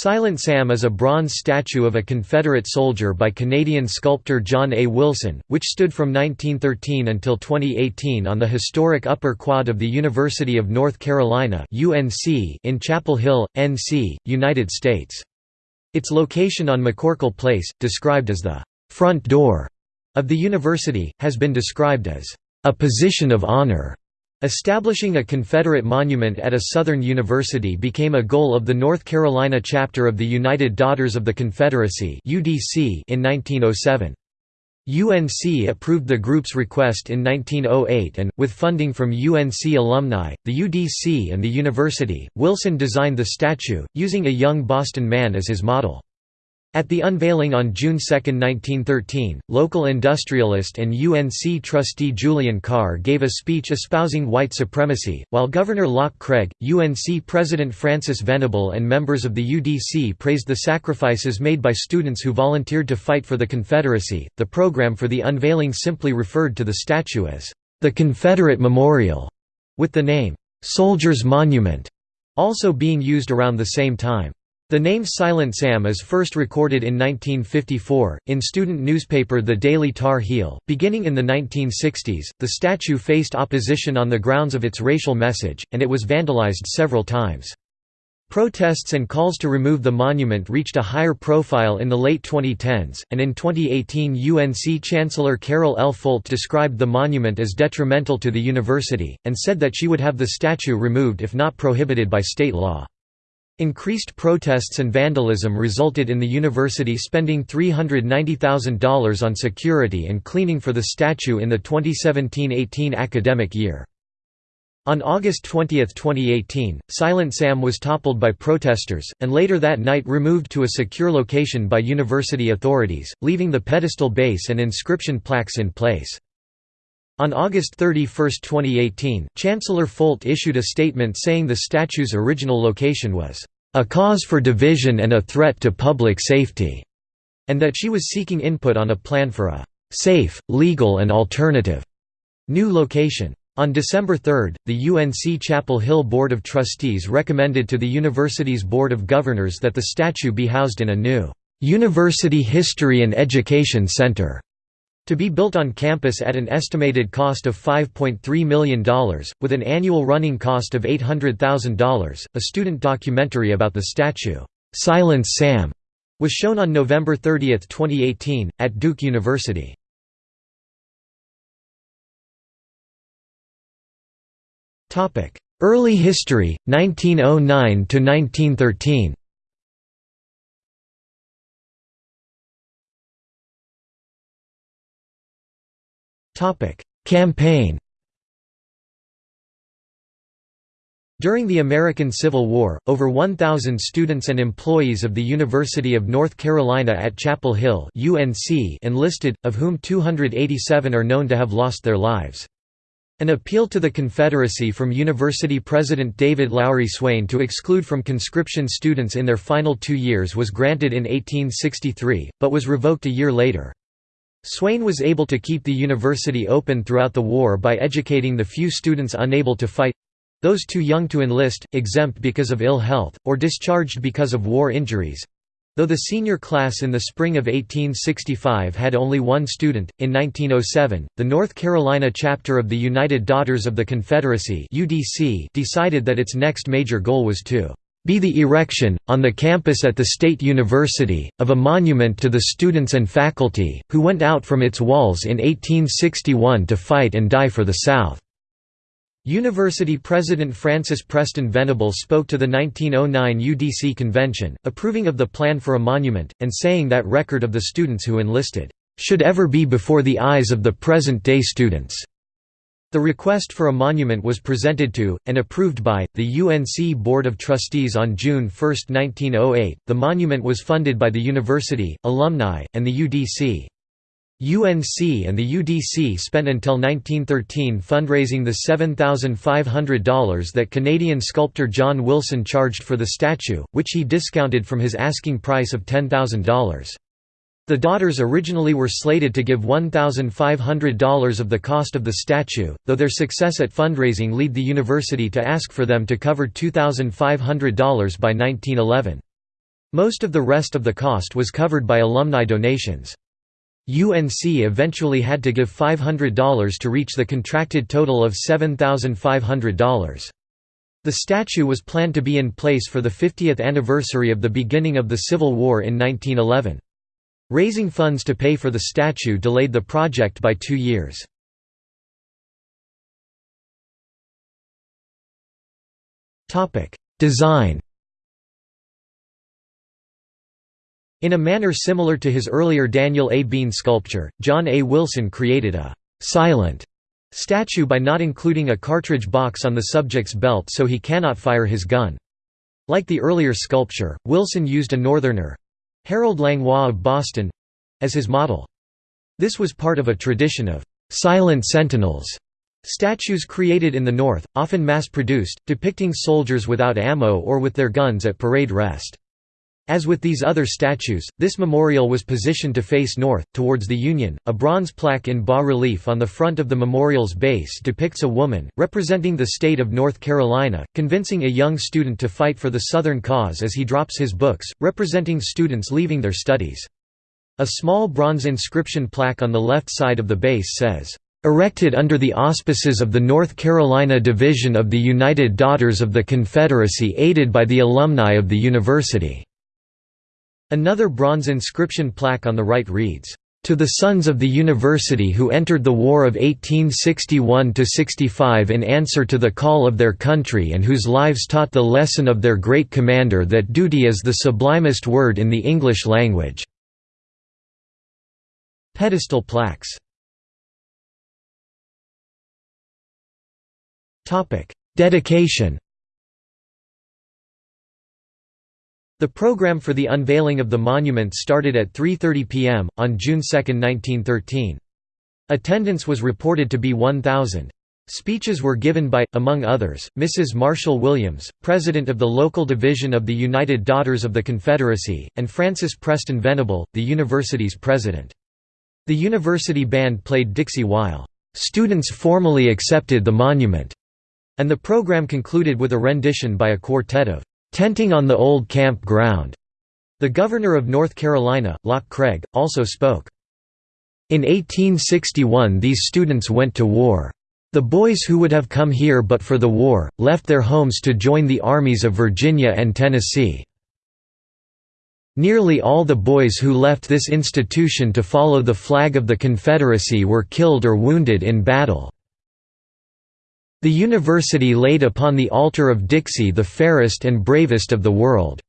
Silent Sam is a bronze statue of a Confederate soldier by Canadian sculptor John A. Wilson, which stood from 1913 until 2018 on the historic upper quad of the University of North Carolina in Chapel Hill, NC, United States. Its location on McCorkle Place, described as the «front door» of the university, has been described as «a position of honor» Establishing a Confederate monument at a Southern university became a goal of the North Carolina chapter of the United Daughters of the Confederacy in 1907. UNC approved the group's request in 1908 and, with funding from UNC alumni, the UDC and the university, Wilson designed the statue, using a young Boston man as his model. At the unveiling on June 2, 1913, local industrialist and UNC trustee Julian Carr gave a speech espousing white supremacy, while Governor Locke Craig, UNC President Francis Venable and members of the UDC praised the sacrifices made by students who volunteered to fight for the Confederacy. The program for the unveiling simply referred to the statue as the Confederate Memorial, with the name Soldiers Monument also being used around the same time. The name Silent Sam is first recorded in 1954, in student newspaper The Daily Tar Heel. Beginning in the 1960s, the statue faced opposition on the grounds of its racial message, and it was vandalized several times. Protests and calls to remove the monument reached a higher profile in the late 2010s, and in 2018 UNC Chancellor Carol L. Folt described the monument as detrimental to the university, and said that she would have the statue removed if not prohibited by state law. Increased protests and vandalism resulted in the university spending $390,000 on security and cleaning for the statue in the 2017–18 academic year. On August 20, 2018, Silent Sam was toppled by protesters, and later that night removed to a secure location by university authorities, leaving the pedestal base and inscription plaques in place. On August 31, 2018, Chancellor Folt issued a statement saying the statue's original location was, "...a cause for division and a threat to public safety", and that she was seeking input on a plan for a "...safe, legal and alternative." new location. On December 3, the UNC Chapel Hill Board of Trustees recommended to the university's Board of Governors that the statue be housed in a new "...University History and Education Center." To be built on campus at an estimated cost of $5.3 million, with an annual running cost of $800,000, a student documentary about the statue, "'Silence Sam' was shown on November 30, 2018, at Duke University. Early history, 1909–1913 Campaign During the American Civil War, over 1,000 students and employees of the University of North Carolina at Chapel Hill UNC enlisted, of whom 287 are known to have lost their lives. An appeal to the Confederacy from University President David Lowry Swain to exclude from conscription students in their final two years was granted in 1863, but was revoked a year later. Swain was able to keep the university open throughout the war by educating the few students unable to fight—those too young to enlist, exempt because of ill health, or discharged because of war injuries. Though the senior class in the spring of 1865 had only one student, in 1907, the North Carolina chapter of the United Daughters of the Confederacy decided that its next major goal was to be the erection, on the campus at the State University, of a monument to the students and faculty, who went out from its walls in 1861 to fight and die for the South." University President Francis Preston Venable spoke to the 1909 UDC convention, approving of the plan for a monument, and saying that record of the students who enlisted, "...should ever be before the eyes of the present-day students." The request for a monument was presented to, and approved by, the UNC Board of Trustees on June 1, 1908. The monument was funded by the university, alumni, and the UDC. UNC and the UDC spent until 1913 fundraising the $7,500 that Canadian sculptor John Wilson charged for the statue, which he discounted from his asking price of $10,000. The daughters originally were slated to give $1,500 of the cost of the statue, though their success at fundraising led the university to ask for them to cover $2,500 by 1911. Most of the rest of the cost was covered by alumni donations. UNC eventually had to give $500 to reach the contracted total of $7,500. The statue was planned to be in place for the 50th anniversary of the beginning of the Civil War in 1911. Raising funds to pay for the statue delayed the project by two years. Design In a manner similar to his earlier Daniel A. Bean sculpture, John A. Wilson created a «silent» statue by not including a cartridge box on the subject's belt so he cannot fire his gun. Like the earlier sculpture, Wilson used a Northerner—Harold Langlois of Boston—as his model. This was part of a tradition of «silent sentinels» Statues created in the North, often mass-produced, depicting soldiers without ammo or with their guns at parade rest. As with these other statues, this memorial was positioned to face north, towards the Union. A bronze plaque in bas relief on the front of the memorial's base depicts a woman, representing the state of North Carolina, convincing a young student to fight for the Southern cause as he drops his books, representing students leaving their studies. A small bronze inscription plaque on the left side of the base says, Erected under the auspices of the North Carolina Division of the United Daughters of the Confederacy aided by the alumni of the university. Another bronze inscription plaque on the right reads, "...to the sons of the university who entered the War of 1861–65 in answer to the call of their country and whose lives taught the lesson of their great commander that duty is the sublimest word in the English language." Pedestal plaques. Dedication The program for the unveiling of the monument started at 3.30 p.m., on June 2, 1913. Attendance was reported to be 1,000. Speeches were given by, among others, Mrs. Marshall Williams, president of the local division of the United Daughters of the Confederacy, and Francis Preston Venable, the university's president. The university band played Dixie while, "...students formally accepted the monument", and the program concluded with a rendition by a quartet of tenting on the old camp ground. The governor of North Carolina, Locke Craig, also spoke. In 1861 these students went to war. The boys who would have come here but for the war, left their homes to join the armies of Virginia and Tennessee. Nearly all the boys who left this institution to follow the flag of the Confederacy were killed or wounded in battle. The university laid upon the altar of Dixie the fairest and bravest of the world.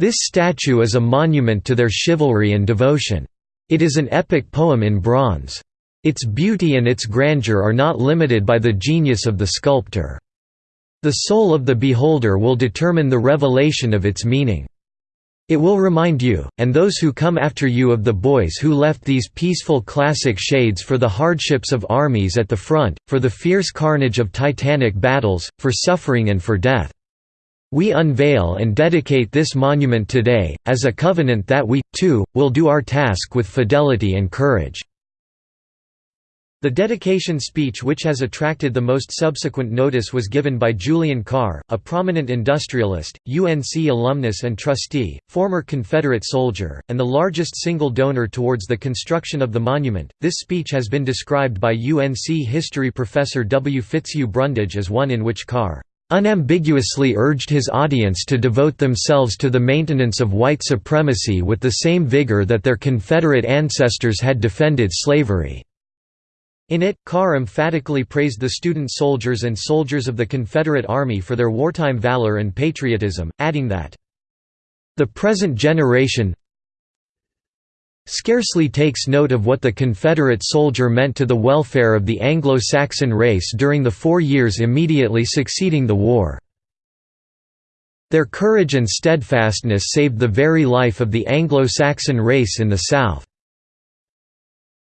This statue is a monument to their chivalry and devotion. It is an epic poem in bronze. Its beauty and its grandeur are not limited by the genius of the sculptor. The soul of the beholder will determine the revelation of its meaning. It will remind you, and those who come after you of the boys who left these peaceful classic shades for the hardships of armies at the front, for the fierce carnage of titanic battles, for suffering and for death. We unveil and dedicate this monument today, as a covenant that we, too, will do our task with fidelity and courage. The dedication speech which has attracted the most subsequent notice was given by Julian Carr, a prominent industrialist, UNC alumnus and trustee, former Confederate soldier, and the largest single donor towards the construction of the monument. This speech has been described by UNC history professor W. Fitzhugh Brundage as one in which Carr unambiguously urged his audience to devote themselves to the maintenance of white supremacy with the same vigor that their Confederate ancestors had defended slavery. In it, Carr emphatically praised the student soldiers and soldiers of the Confederate Army for their wartime valor and patriotism, adding that, "...the present generation scarcely takes note of what the Confederate soldier meant to the welfare of the Anglo-Saxon race during the four years immediately succeeding the war. Their courage and steadfastness saved the very life of the Anglo-Saxon race in the South."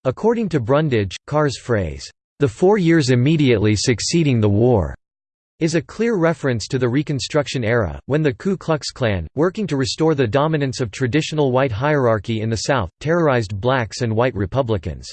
According to Brundage, Carr's phrase, "...the four years immediately succeeding the war," is a clear reference to the Reconstruction era, when the Ku Klux Klan, working to restore the dominance of traditional white hierarchy in the South, terrorized blacks and white Republicans.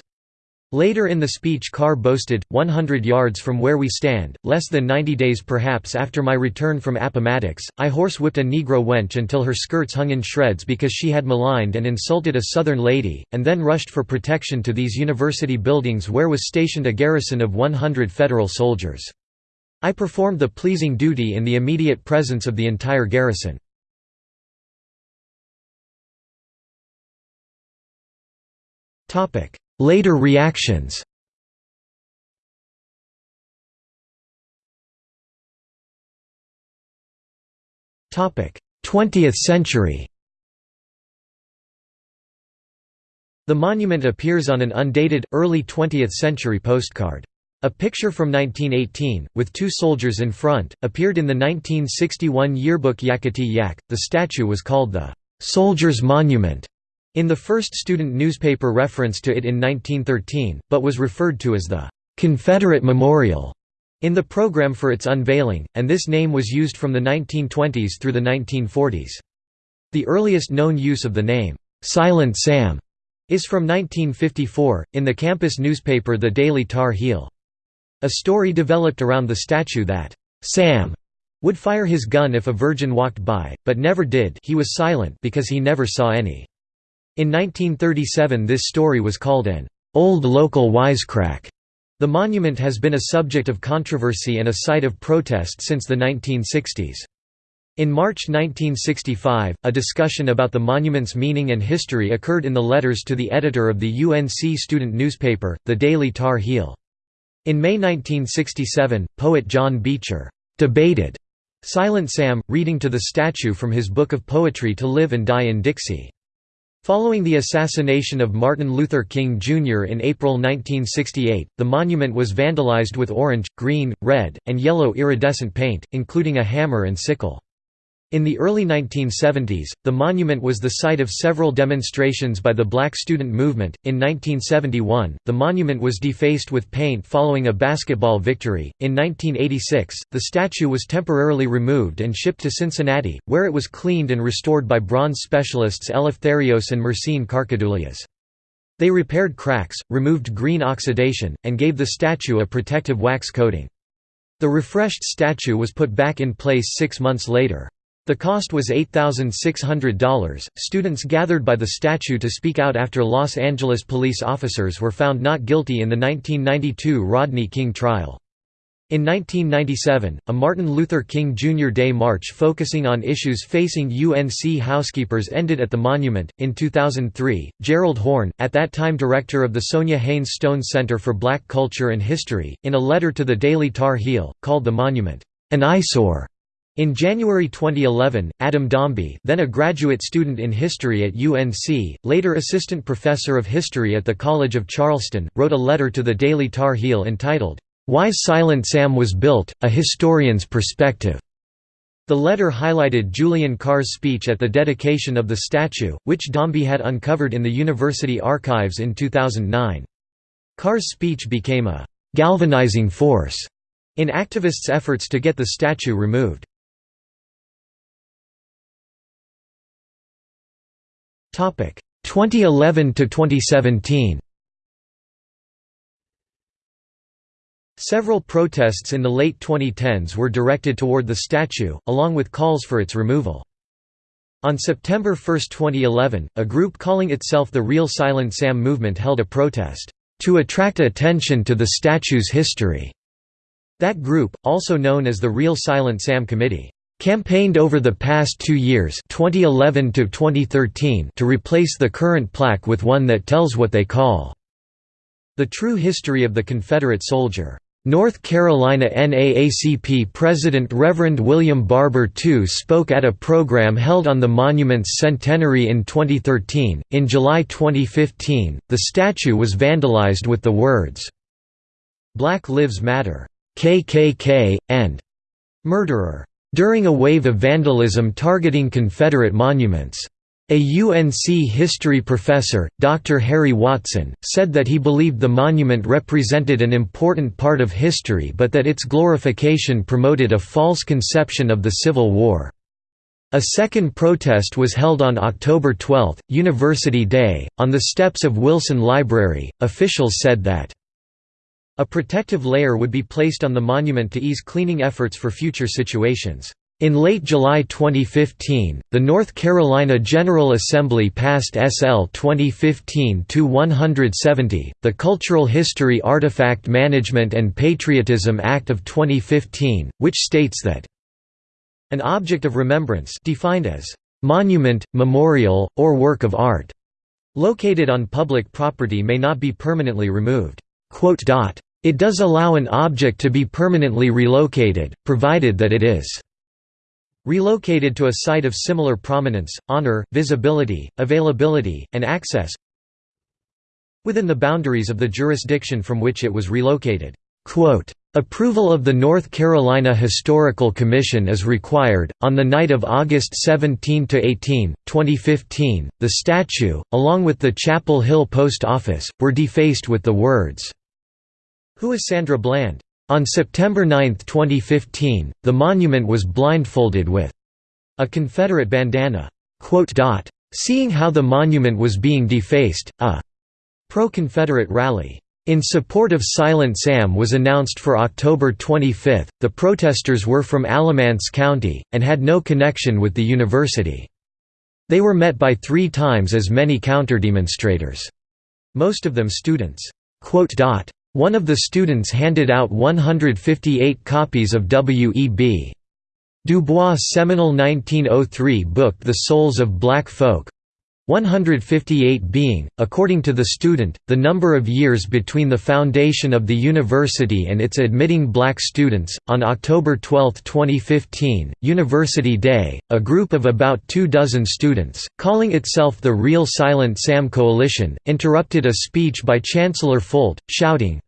Later in the speech Carr boasted, 100 yards from where we stand, less than 90 days perhaps after my return from Appomattox, I horsewhipped a Negro wench until her skirts hung in shreds because she had maligned and insulted a Southern lady, and then rushed for protection to these university buildings where was stationed a garrison of 100 Federal soldiers. I performed the pleasing duty in the immediate presence of the entire garrison. Later reactions Topic: 20th century. The monument appears on an undated, early 20th century postcard. A picture from 1918, with two soldiers in front, appeared in the 1961 yearbook Yackety Yack. The statue was called the Soldiers' Monument in the first student newspaper reference to it in 1913, but was referred to as the Confederate Memorial in the program for its unveiling, and this name was used from the 1920s through the 1940s. The earliest known use of the name, "'Silent Sam' is from 1954, in the campus newspaper The Daily Tar Heel. A story developed around the statue that, "'Sam' would fire his gun if a virgin walked by, but never did he was silent because he never saw any. In 1937 this story was called an "'old local wisecrack' The monument has been a subject of controversy and a site of protest since the 1960s. In March 1965, a discussion about the monument's meaning and history occurred in the letters to the editor of the UNC student newspaper, the Daily Tar Heel. In May 1967, poet John Beecher debated Silent Sam, reading to the statue from his book of poetry To Live and Die in Dixie. Following the assassination of Martin Luther King Jr. in April 1968, the monument was vandalized with orange, green, red, and yellow iridescent paint, including a hammer and sickle. In the early 1970s, the monument was the site of several demonstrations by the black student movement. In 1971, the monument was defaced with paint following a basketball victory. In 1986, the statue was temporarily removed and shipped to Cincinnati, where it was cleaned and restored by bronze specialists Eleftherios and Mercine Karkadoulias. They repaired cracks, removed green oxidation, and gave the statue a protective wax coating. The refreshed statue was put back in place six months later. The cost was $8,600. Students gathered by the statue to speak out after Los Angeles police officers were found not guilty in the 1992 Rodney King trial. In 1997, a Martin Luther King Jr. Day March focusing on issues facing UNC housekeepers ended at the monument. In 2003, Gerald Horne, at that time director of the Sonja Haynes Stone Center for Black Culture and History, in a letter to the Daily Tar Heel, called the monument an eyesore in January 2011, Adam Domby then a graduate student in history at UNC, later assistant professor of history at the College of Charleston, wrote a letter to the Daily Tar Heel entitled, "'Why Silent Sam Was Built, A Historian's Perspective". The letter highlighted Julian Carr's speech at the dedication of the statue, which Domby had uncovered in the university archives in 2009. Carr's speech became a «galvanizing force» in activists' efforts to get the statue removed. 2011 to 2017 Several protests in the late 2010s were directed toward the statue, along with calls for its removal. On September 1, 2011, a group calling itself the Real Silent Sam Movement held a protest, "...to attract attention to the statue's history." That group, also known as the Real Silent Sam Committee, campaigned over the past two years 2011 to, 2013 to replace the current plaque with one that tells what they call the true history of the Confederate soldier. North Carolina NAACP President Reverend William Barber II spoke at a program held on the monument's centenary in 2013. In July 2015, the statue was vandalized with the words, Black Lives Matter, KKK, and Murderer during a wave of vandalism targeting Confederate monuments. A UNC history professor, Dr. Harry Watson, said that he believed the monument represented an important part of history but that its glorification promoted a false conception of the Civil War. A second protest was held on October 12, University Day, on the steps of Wilson Library. Officials said that a protective layer would be placed on the monument to ease cleaning efforts for future situations. In late July 2015, the North Carolina General Assembly passed SL 2015-170, the Cultural History Artifact Management and Patriotism Act of 2015, which states that an object of remembrance defined as monument, memorial, or work of art located on public property may not be permanently removed. It does allow an object to be permanently relocated, provided that it is relocated to a site of similar prominence, honor, visibility, availability, and access within the boundaries of the jurisdiction from which it was relocated. Approval of the North Carolina Historical Commission is required. On the night of August 17 to 18, 2015, the statue, along with the Chapel Hill Post Office, were defaced with the words, Who is Sandra Bland? On September 9, 2015, the monument was blindfolded with a Confederate bandana. Seeing how the monument was being defaced, a pro-Confederate rally in support of Silent Sam was announced for October 25. The protesters were from Alamance County, and had no connection with the university. They were met by three times as many counterdemonstrators. Most of them students. One of the students handed out 158 copies of W.E.B. Du Bois' seminal 1903 book The Souls of Black Folk, 158 being, according to the student, the number of years between the foundation of the university and its admitting black students. On October 12, 2015, University Day, a group of about two dozen students, calling itself the Real Silent Sam Coalition, interrupted a speech by Chancellor Folt, shouting,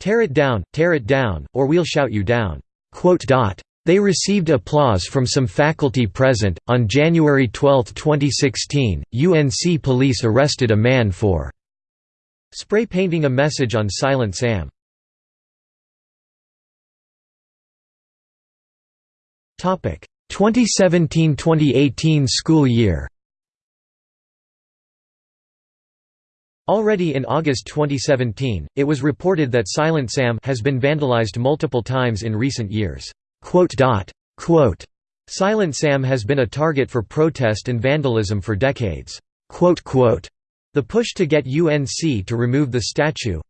Tear it down, tear it down, or we'll shout you down. They received applause from some faculty present. On January 12, 2016, UNC police arrested a man for spray painting a message on Silent Sam. Topic 2017-2018 school year. Already in August 2017, it was reported that Silent Sam has been vandalized multiple times in recent years. Silent Sam has been a target for protest and vandalism for decades. The push to get UNC to remove the statue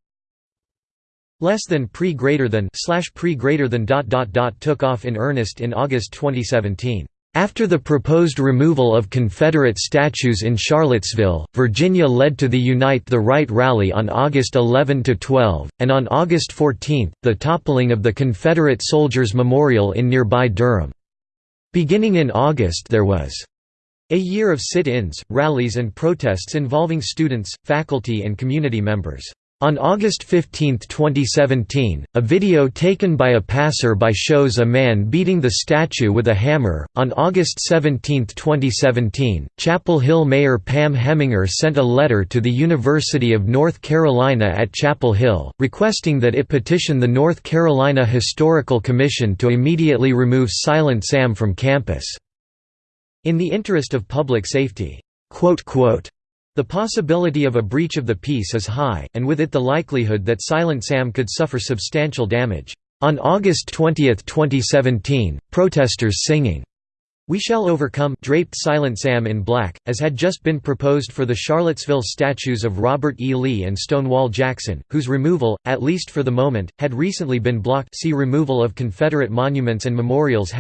less than pre greater than slash pre greater than dot dot dot took off in earnest in August 2017. After the proposed removal of Confederate statues in Charlottesville, Virginia led to the Unite the Right rally on August 11–12, and on August 14, the toppling of the Confederate Soldiers Memorial in nearby Durham. Beginning in August there was a year of sit-ins, rallies and protests involving students, faculty and community members. On August 15, 2017, a video taken by a passer-by shows a man beating the statue with a hammer. On August 17, 2017, Chapel Hill Mayor Pam Hemminger sent a letter to the University of North Carolina at Chapel Hill, requesting that it petition the North Carolina Historical Commission to immediately remove Silent Sam from campus. In the interest of public safety. The possibility of a breach of the peace is high, and with it the likelihood that Silent Sam could suffer substantial damage. On August 20, 2017, protesters singing, We Shall Overcome draped Silent Sam in black, as had just been proposed for the Charlottesville statues of Robert E. Lee and Stonewall Jackson, whose removal, at least for the moment, had recently been blocked see Removal of Confederate Monuments and Memorials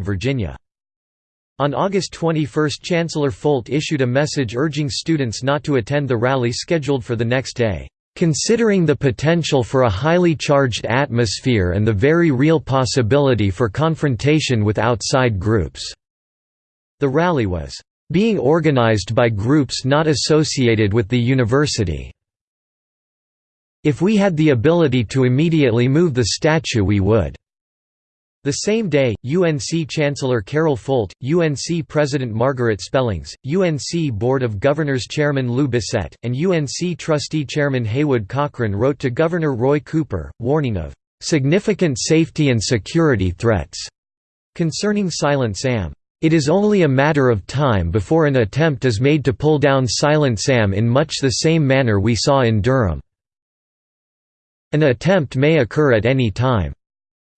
Virginia on August 21 Chancellor Folt issued a message urging students not to attend the rally scheduled for the next day, "...considering the potential for a highly charged atmosphere and the very real possibility for confrontation with outside groups." The rally was, "...being organized by groups not associated with the university." If we had the ability to immediately move the statue we would. The same day, UNC Chancellor Carol Folt, UNC President Margaret Spellings, UNC Board of Governors Chairman Lou Bissett, and UNC Trustee Chairman Haywood Cochrane wrote to Governor Roy Cooper, warning of "...significant safety and security threats." concerning Silent Sam. It is only a matter of time before an attempt is made to pull down Silent Sam in much the same manner we saw in Durham. An attempt may occur at any time.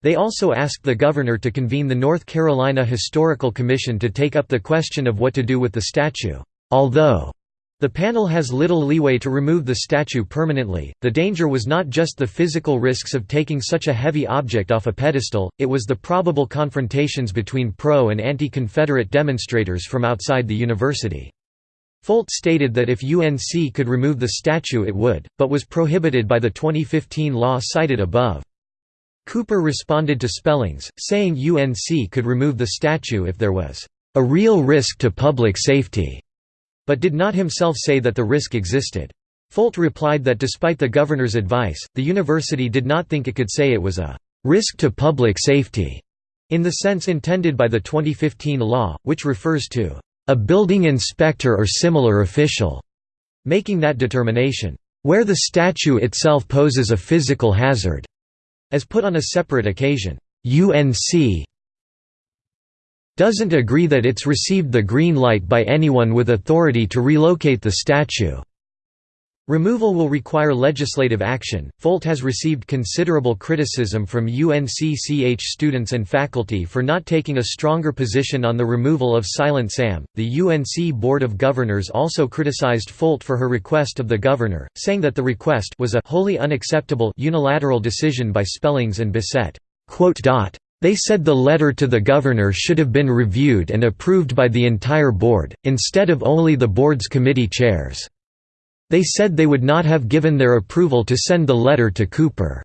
They also asked the governor to convene the North Carolina Historical Commission to take up the question of what to do with the statue. Although the panel has little leeway to remove the statue permanently. The danger was not just the physical risks of taking such a heavy object off a pedestal, it was the probable confrontations between pro and anti-Confederate demonstrators from outside the university. Folt stated that if UNC could remove the statue it would, but was prohibited by the 2015 law cited above. Cooper responded to Spellings, saying UNC could remove the statue if there was a real risk to public safety but did not himself say that the risk existed. Folt replied that despite the governor's advice, the university did not think it could say it was a «risk to public safety» in the sense intended by the 2015 law, which refers to «a building inspector or similar official» making that determination «where the statue itself poses a physical hazard» as put on a separate occasion. UNC doesn't agree that it's received the green light by anyone with authority to relocate the statue. Removal will require legislative action. Folt has received considerable criticism from UNCCH students and faculty for not taking a stronger position on the removal of Silent Sam. The UNC Board of Governors also criticized Folt for her request of the governor, saying that the request was a wholly unacceptable unilateral decision by Spellings and Bissett. They said the letter to the governor should have been reviewed and approved by the entire board, instead of only the board's committee chairs. They said they would not have given their approval to send the letter to Cooper.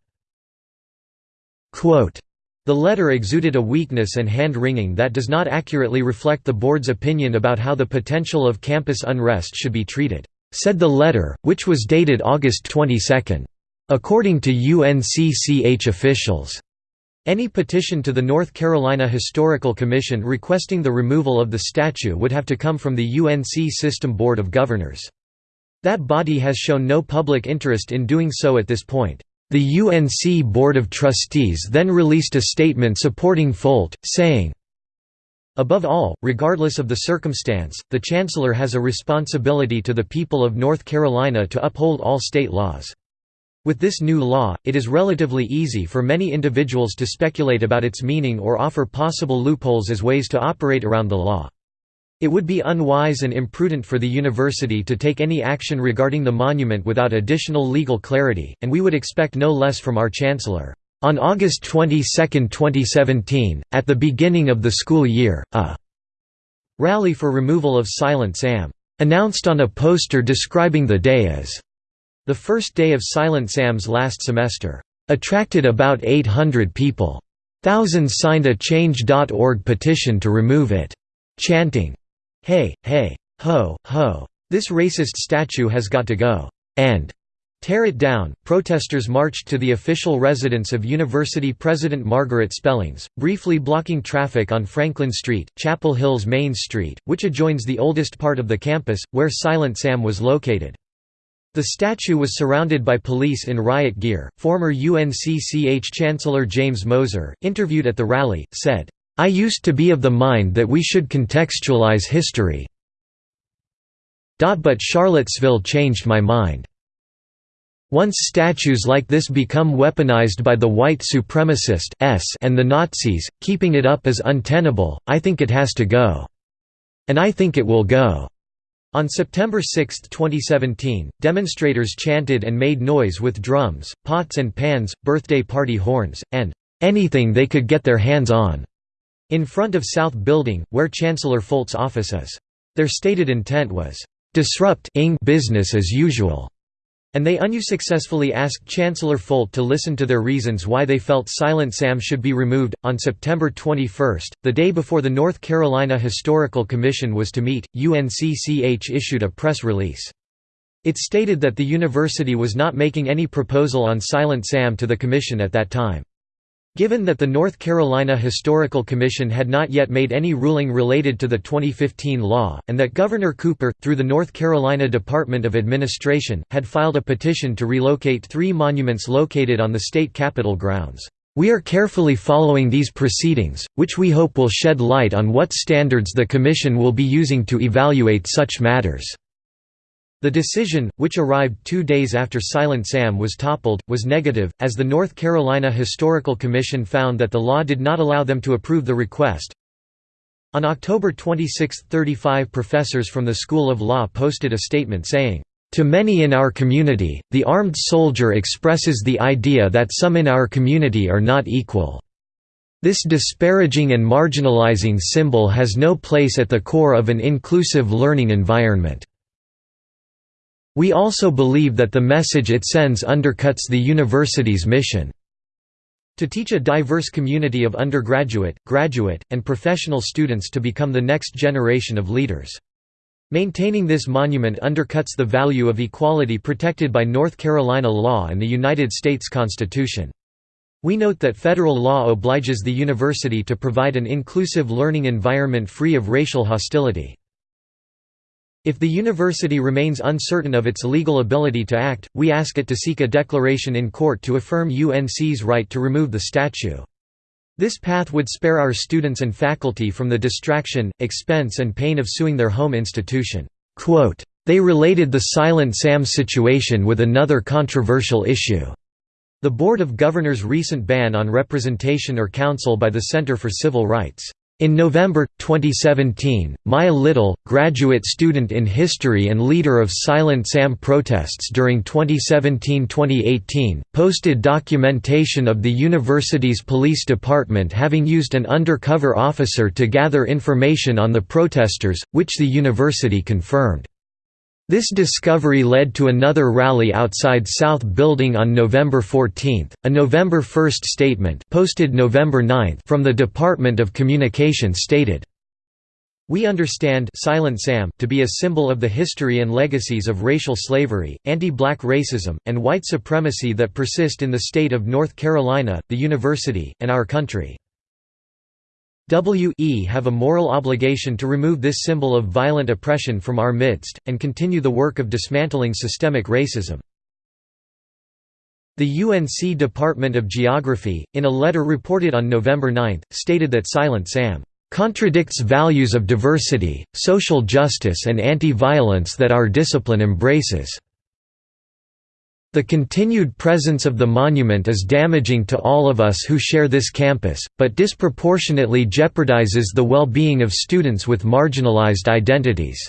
Quote, the letter exuded a weakness and hand-wringing that does not accurately reflect the board's opinion about how the potential of campus unrest should be treated, said the letter, which was dated August 22. According to UNCCH officials, any petition to the North Carolina Historical Commission requesting the removal of the statue would have to come from the UNC System Board of Governors. That body has shown no public interest in doing so at this point. The UNC Board of Trustees then released a statement supporting Folt, saying, Above all, regardless of the circumstance, the Chancellor has a responsibility to the people of North Carolina to uphold all state laws. With this new law, it is relatively easy for many individuals to speculate about its meaning or offer possible loopholes as ways to operate around the law. It would be unwise and imprudent for the university to take any action regarding the monument without additional legal clarity, and we would expect no less from our Chancellor. On August 22, 2017, at the beginning of the school year, a rally for removal of Silent Sam announced on a poster describing the day as the first day of Silent Sam's last semester, attracted about 800 people. Thousands signed a Change.org petition to remove it, chanting, Hey, hey, ho, ho, this racist statue has got to go, and tear it down. Protesters marched to the official residence of University President Margaret Spellings, briefly blocking traffic on Franklin Street, Chapel Hill's Main Street, which adjoins the oldest part of the campus, where Silent Sam was located. The statue was surrounded by police in riot gear. Former UNCCH Chancellor James Moeser, interviewed at the rally, said, I used to be of the mind that we should contextualize history. But Charlottesville changed my mind. Once statues like this become weaponized by the white supremacist and the Nazis, keeping it up is untenable, I think it has to go. And I think it will go. On September 6, 2017, demonstrators chanted and made noise with drums, pots and pans, birthday party horns, and anything they could get their hands on, in front of South Building, where Chancellor Folt's office is. Their stated intent was, disrupt business as usual and they unsuccessfully asked Chancellor Folt to listen to their reasons why they felt Silent Sam should be removed. On September 21, the day before the North Carolina Historical Commission was to meet, UNCCH issued a press release. It stated that the university was not making any proposal on Silent Sam to the commission at that time. Given that the North Carolina Historical Commission had not yet made any ruling related to the 2015 law, and that Governor Cooper, through the North Carolina Department of Administration, had filed a petition to relocate three monuments located on the state capitol grounds, We are carefully following these proceedings, which we hope will shed light on what standards the Commission will be using to evaluate such matters." The decision, which arrived two days after Silent Sam was toppled, was negative, as the North Carolina Historical Commission found that the law did not allow them to approve the request. On October 26, 35 professors from the School of Law posted a statement saying, to many in our community, the armed soldier expresses the idea that some in our community are not equal. This disparaging and marginalizing symbol has no place at the core of an inclusive learning environment. We also believe that the message it sends undercuts the university's mission. To teach a diverse community of undergraduate, graduate, and professional students to become the next generation of leaders. Maintaining this monument undercuts the value of equality protected by North Carolina law and the United States Constitution. We note that federal law obliges the university to provide an inclusive learning environment free of racial hostility. If the university remains uncertain of its legal ability to act, we ask it to seek a declaration in court to affirm UNC's right to remove the statue. This path would spare our students and faculty from the distraction, expense and pain of suing their home institution. They related the Silent Sam situation with another controversial issue. The Board of Governors' recent ban on representation or counsel by the Center for Civil Rights in November, 2017, Maya Little, graduate student in history and leader of Silent Sam protests during 2017–2018, posted documentation of the university's police department having used an undercover officer to gather information on the protesters, which the university confirmed. This discovery led to another rally outside South Building on November 14. A November 1 statement posted November 9 from the Department of Communication stated, we understand Silent Sam to be a symbol of the history and legacies of racial slavery, anti-black racism, and white supremacy that persist in the state of North Carolina, the university, and our country. We have a moral obligation to remove this symbol of violent oppression from our midst, and continue the work of dismantling systemic racism. The UNC Department of Geography, in a letter reported on November 9, stated that Silent Sam contradicts values of diversity, social justice and anti-violence that our discipline embraces. The continued presence of the monument is damaging to all of us who share this campus, but disproportionately jeopardizes the well-being of students with marginalized identities.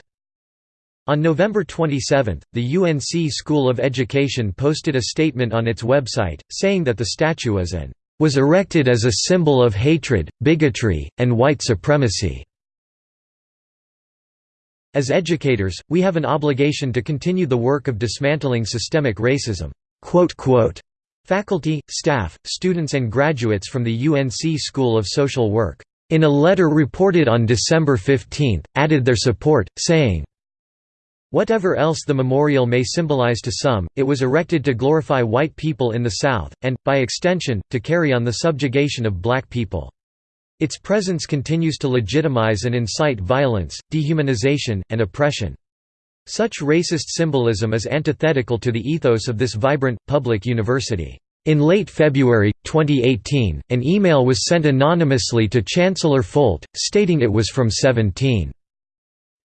On November 27, the UNC School of Education posted a statement on its website, saying that the statue is an was erected as a symbol of hatred, bigotry, and white supremacy. As educators, we have an obligation to continue the work of dismantling systemic racism." Faculty, staff, students and graduates from the UNC School of Social Work, in a letter reported on December 15, added their support, saying, Whatever else the memorial may symbolize to some, it was erected to glorify white people in the South, and, by extension, to carry on the subjugation of black people. Its presence continues to legitimize and incite violence, dehumanization, and oppression. Such racist symbolism is antithetical to the ethos of this vibrant, public university. In late February, 2018, an email was sent anonymously to Chancellor Folt, stating it was from 17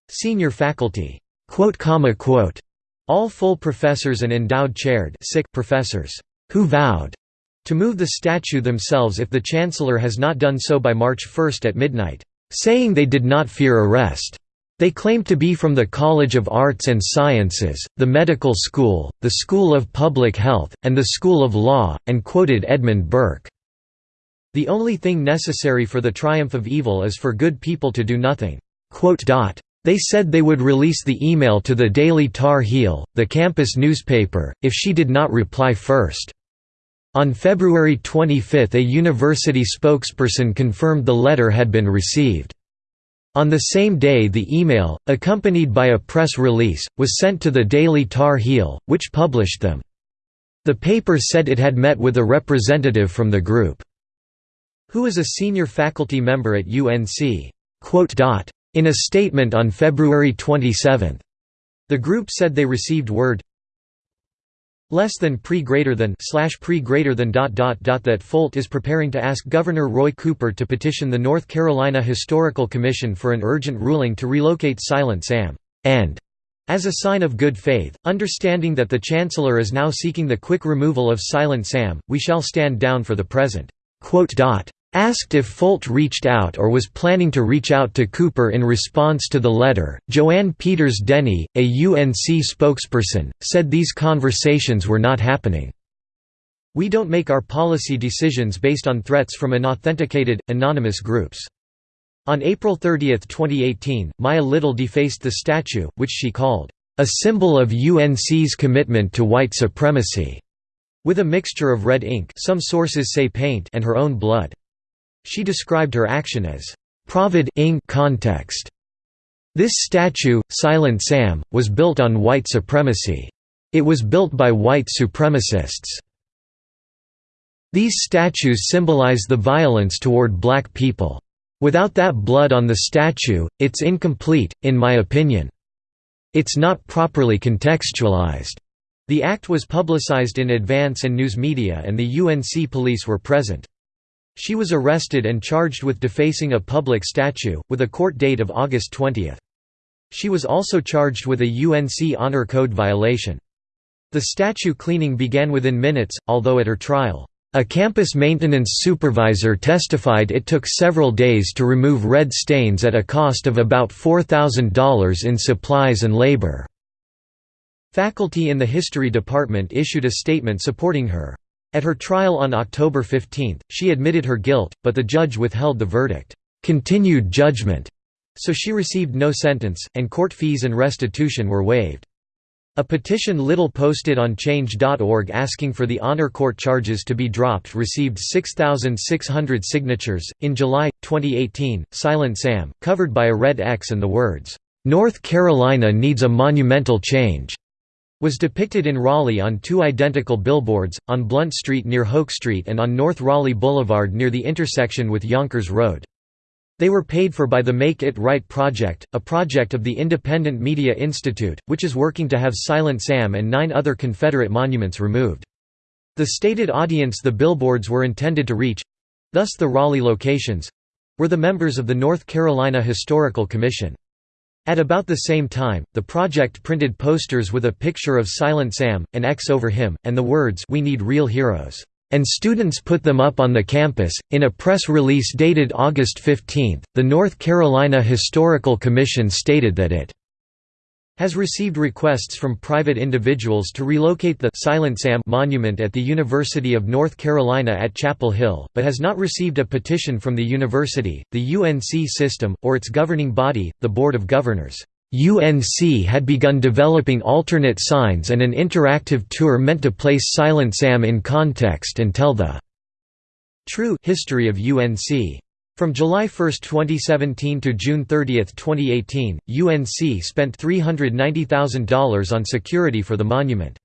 senior faculty. All full professors and endowed chaired professors, who vowed to move the statue themselves if the Chancellor has not done so by March 1 at midnight, saying they did not fear arrest. They claimed to be from the College of Arts and Sciences, the Medical School, the School of Public Health, and the School of Law, and quoted Edmund Burke. The only thing necessary for the triumph of evil is for good people to do nothing. They said they would release the email to the Daily Tar Heel, the campus newspaper, if she did not reply first. On February 25 a university spokesperson confirmed the letter had been received. On the same day the email, accompanied by a press release, was sent to the Daily Tar Heel, which published them. The paper said it had met with a representative from the group, who is a senior faculty member at UNC. In a statement on February 27, the group said they received word less than pre greater than slash pre greater than dot dot dot that Folt is preparing to ask Governor Roy Cooper to petition the North Carolina Historical Commission for an urgent ruling to relocate Silent Sam and as a sign of good faith, understanding that the Chancellor is now seeking the quick removal of Silent Sam, we shall stand down for the present." Asked if Folt reached out or was planning to reach out to Cooper in response to the letter, Joanne Peters Denny, a UNC spokesperson, said these conversations were not happening. We don't make our policy decisions based on threats from unauthenticated, anonymous groups. On April 30, 2018, Maya Little defaced the statue, which she called, "...a symbol of UNC's commitment to white supremacy", with a mixture of red ink some sources say paint and her own blood. She described her action as, "...provid context". This statue, Silent Sam, was built on white supremacy. It was built by white supremacists. These statues symbolize the violence toward black people. Without that blood on the statue, it's incomplete, in my opinion. It's not properly contextualized. The act was publicized in advance and news media and the UNC police were present. She was arrested and charged with defacing a public statue, with a court date of August 20. She was also charged with a UNC Honor Code violation. The statue cleaning began within minutes, although at her trial, a campus maintenance supervisor testified it took several days to remove red stains at a cost of about $4,000 in supplies and labor. Faculty in the History Department issued a statement supporting her. At her trial on October 15, she admitted her guilt, but the judge withheld the verdict, "continued judgment", so she received no sentence, and court fees and restitution were waived. A petition Little posted on Change.org asking for the Honor Court charges to be dropped received 6,600 signatures. In July 2018, Silent Sam, covered by a red X and the words, North Carolina needs a monumental change, was depicted in Raleigh on two identical billboards, on Blunt Street near Hoke Street and on North Raleigh Boulevard near the intersection with Yonkers Road. They were paid for by the Make It Right Project, a project of the Independent Media Institute, which is working to have Silent Sam and nine other Confederate monuments removed. The stated audience the billboards were intended to reach—thus the Raleigh locations—were the members of the North Carolina Historical Commission. At about the same time, the project printed posters with a picture of Silent Sam, an X over him, and the words We need real heroes and students put them up on the campus. In a press release dated August 15, the North Carolina Historical Commission stated that it has received requests from private individuals to relocate the Silent Sam monument at the University of North Carolina at Chapel Hill, but has not received a petition from the university, the UNC system, or its governing body, the Board of Governors. UNC had begun developing alternate signs and an interactive tour meant to place Silent Sam in context and tell the true history of UNC. From July 1, 2017 to June 30, 2018, UNC spent $390,000 on security for the monument.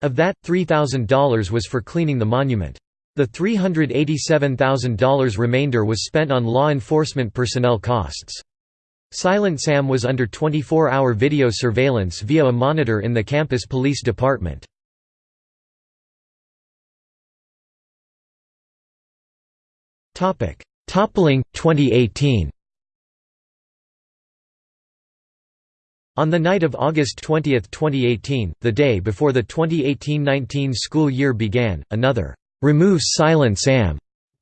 Of that, $3,000 was for cleaning the monument. The $387,000 remainder was spent on law enforcement personnel costs. Silent Sam was under 24-hour video surveillance via a monitor in the campus police department. Toppling, 2018 On the night of August 20, 2018, the day before the 2018–19 school year began, another "'Remove Silent Sam'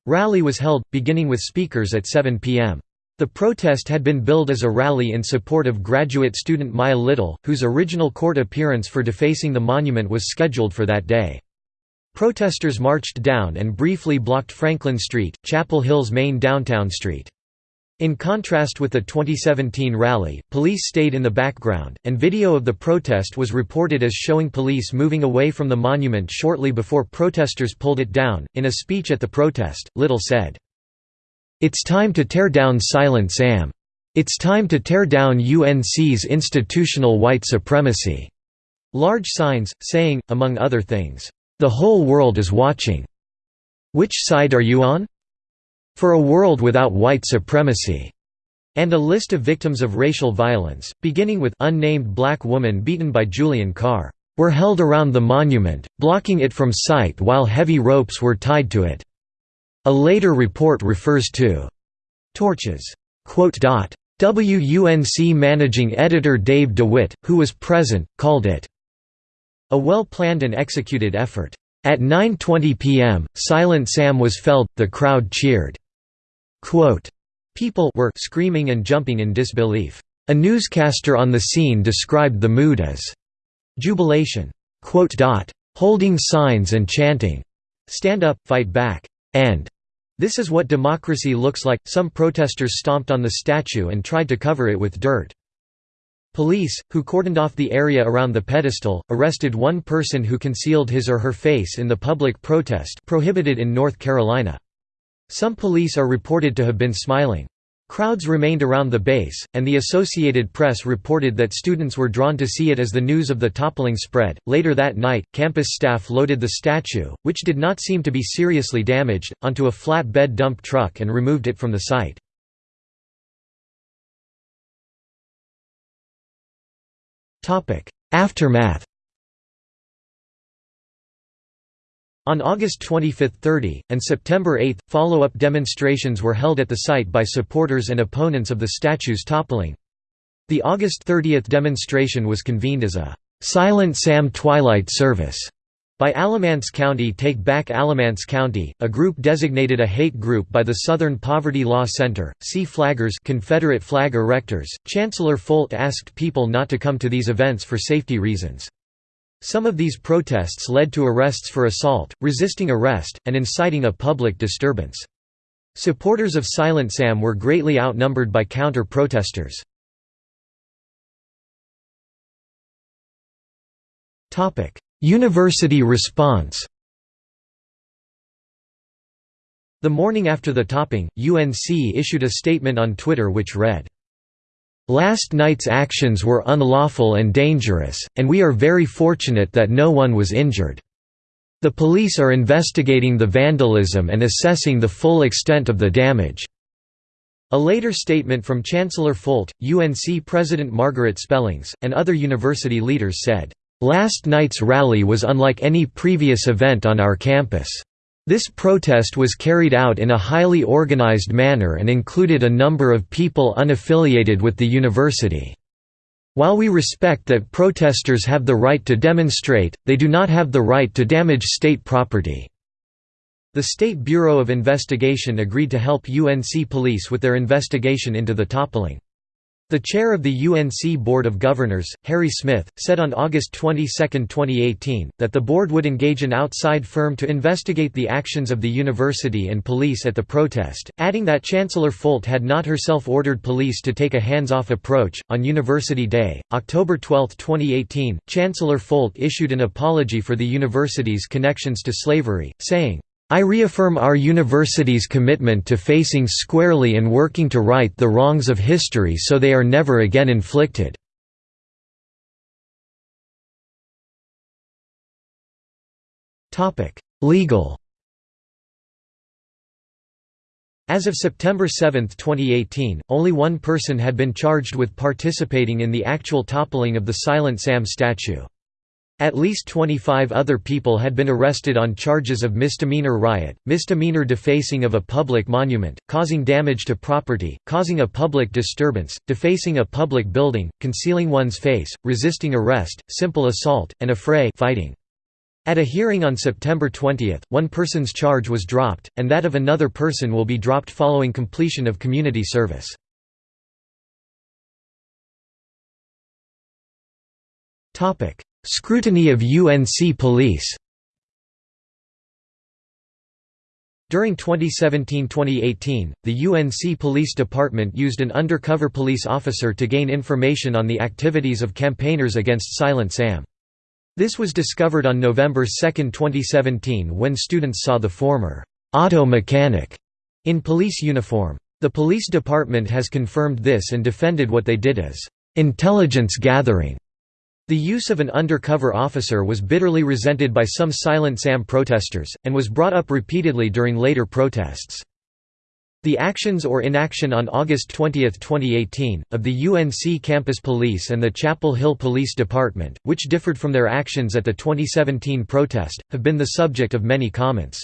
rally was held, beginning with speakers at 7 p.m. The protest had been billed as a rally in support of graduate student Maya Little, whose original court appearance for defacing the monument was scheduled for that day. Protesters marched down and briefly blocked Franklin Street, Chapel Hill's main downtown street. In contrast with the 2017 rally, police stayed in the background, and video of the protest was reported as showing police moving away from the monument shortly before protesters pulled it down. In a speech at the protest, Little said, it's time to tear down Silent Sam. It's time to tear down UNC's institutional white supremacy." Large signs, saying, among other things, "'The whole world is watching. Which side are you on? For a world without white supremacy." and a list of victims of racial violence, beginning with unnamed black woman beaten by Julian Carr. were held around the monument, blocking it from sight while heavy ropes were tied to it. A later report refers to torches. Quote. WUNC managing editor Dave DeWitt, who was present, called it a well-planned and executed effort. At 9.20 p.m., Silent Sam was felled, the crowd cheered. Quote, People were screaming and jumping in disbelief. A newscaster on the scene described the mood as jubilation, Quote, holding signs and chanting, stand up, fight back, and this is what democracy looks like. Some protesters stomped on the statue and tried to cover it with dirt. Police, who cordoned off the area around the pedestal, arrested one person who concealed his or her face in the public protest prohibited in North Carolina. Some police are reported to have been smiling. Crowds remained around the base, and the Associated Press reported that students were drawn to see it as the news of the toppling spread. Later that night, campus staff loaded the statue, which did not seem to be seriously damaged, onto a flatbed dump truck and removed it from the site. Aftermath On August 25–30, and September 8, follow-up demonstrations were held at the site by supporters and opponents of the statue's toppling. The August 30 demonstration was convened as a «Silent Sam Twilight Service» by Alamance County Take Back Alamance County, a group designated a hate group by the Southern Poverty Law Center. Sea Flaggers Confederate flag erectors. Chancellor Folt asked people not to come to these events for safety reasons. Some of these protests led to arrests for assault, resisting arrest, and inciting a public disturbance. Supporters of Silent Sam were greatly outnumbered by counter-protesters. University response The morning after the topping, UNC issued a statement on Twitter which read, Last night's actions were unlawful and dangerous, and we are very fortunate that no one was injured. The police are investigating the vandalism and assessing the full extent of the damage." A later statement from Chancellor Folt, UNC President Margaret Spellings, and other university leaders said, "...last night's rally was unlike any previous event on our campus." This protest was carried out in a highly organized manner and included a number of people unaffiliated with the university. While we respect that protesters have the right to demonstrate, they do not have the right to damage state property." The State Bureau of Investigation agreed to help UNC police with their investigation into the toppling. The chair of the UNC Board of Governors, Harry Smith, said on August 22, 2018, that the board would engage an outside firm to investigate the actions of the university and police at the protest, adding that Chancellor Folt had not herself ordered police to take a hands-off approach. On University Day, October 12, 2018, Chancellor Folt issued an apology for the university's connections to slavery, saying, I reaffirm our university's commitment to facing squarely and working to right the wrongs of history so they are never again inflicted. Legal As of September 7, 2018, only one person had been charged with participating in the actual toppling of the Silent Sam statue. At least 25 other people had been arrested on charges of misdemeanor riot, misdemeanor defacing of a public monument, causing damage to property, causing a public disturbance, defacing a public building, concealing one's face, resisting arrest, simple assault, and affray fighting. At a hearing on September 20, one person's charge was dropped, and that of another person will be dropped following completion of community service. Topic: Scrutiny of UNC police During 2017–2018, the UNC Police Department used an undercover police officer to gain information on the activities of campaigners against Silent Sam. This was discovered on November 2, 2017 when students saw the former auto mechanic in police uniform. The police department has confirmed this and defended what they did as intelligence gathering. The use of an undercover officer was bitterly resented by some Silent Sam protesters, and was brought up repeatedly during later protests. The actions or inaction on August 20, 2018, of the UNC Campus Police and the Chapel Hill Police Department, which differed from their actions at the 2017 protest, have been the subject of many comments.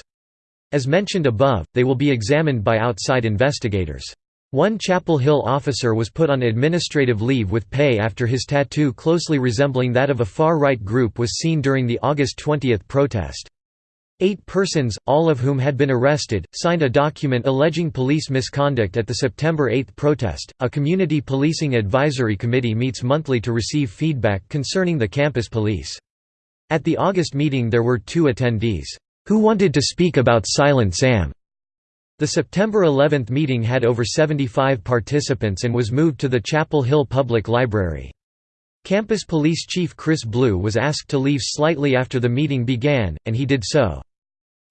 As mentioned above, they will be examined by outside investigators. One Chapel Hill officer was put on administrative leave with pay after his tattoo closely resembling that of a far-right group was seen during the August 20 protest. Eight persons, all of whom had been arrested, signed a document alleging police misconduct at the September 8 protest. A community policing advisory committee meets monthly to receive feedback concerning the campus police. At the August meeting, there were two attendees who wanted to speak about Silent Sam. The September 11 meeting had over 75 participants and was moved to the Chapel Hill Public Library. Campus Police Chief Chris Blue was asked to leave slightly after the meeting began, and he did so.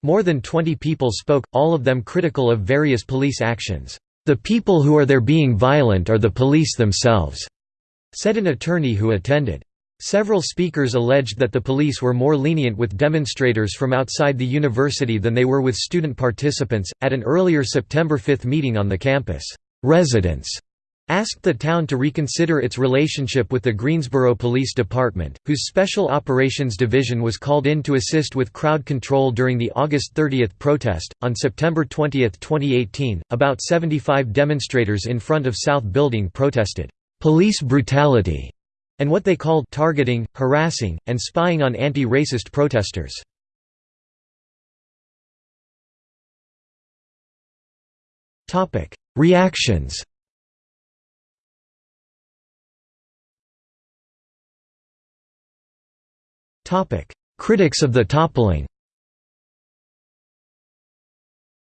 More than 20 people spoke, all of them critical of various police actions. The people who are there being violent are the police themselves, said an attorney who attended. Several speakers alleged that the police were more lenient with demonstrators from outside the university than they were with student participants. At an earlier September 5 meeting on the campus, residents asked the town to reconsider its relationship with the Greensboro Police Department, whose Special Operations Division was called in to assist with crowd control during the August 30 protest. On September 20, 2018, about 75 demonstrators in front of South Building protested, police brutality, and what they called targeting, harassing, and spying on anti racist protesters. Reactions. Critics of the toppling.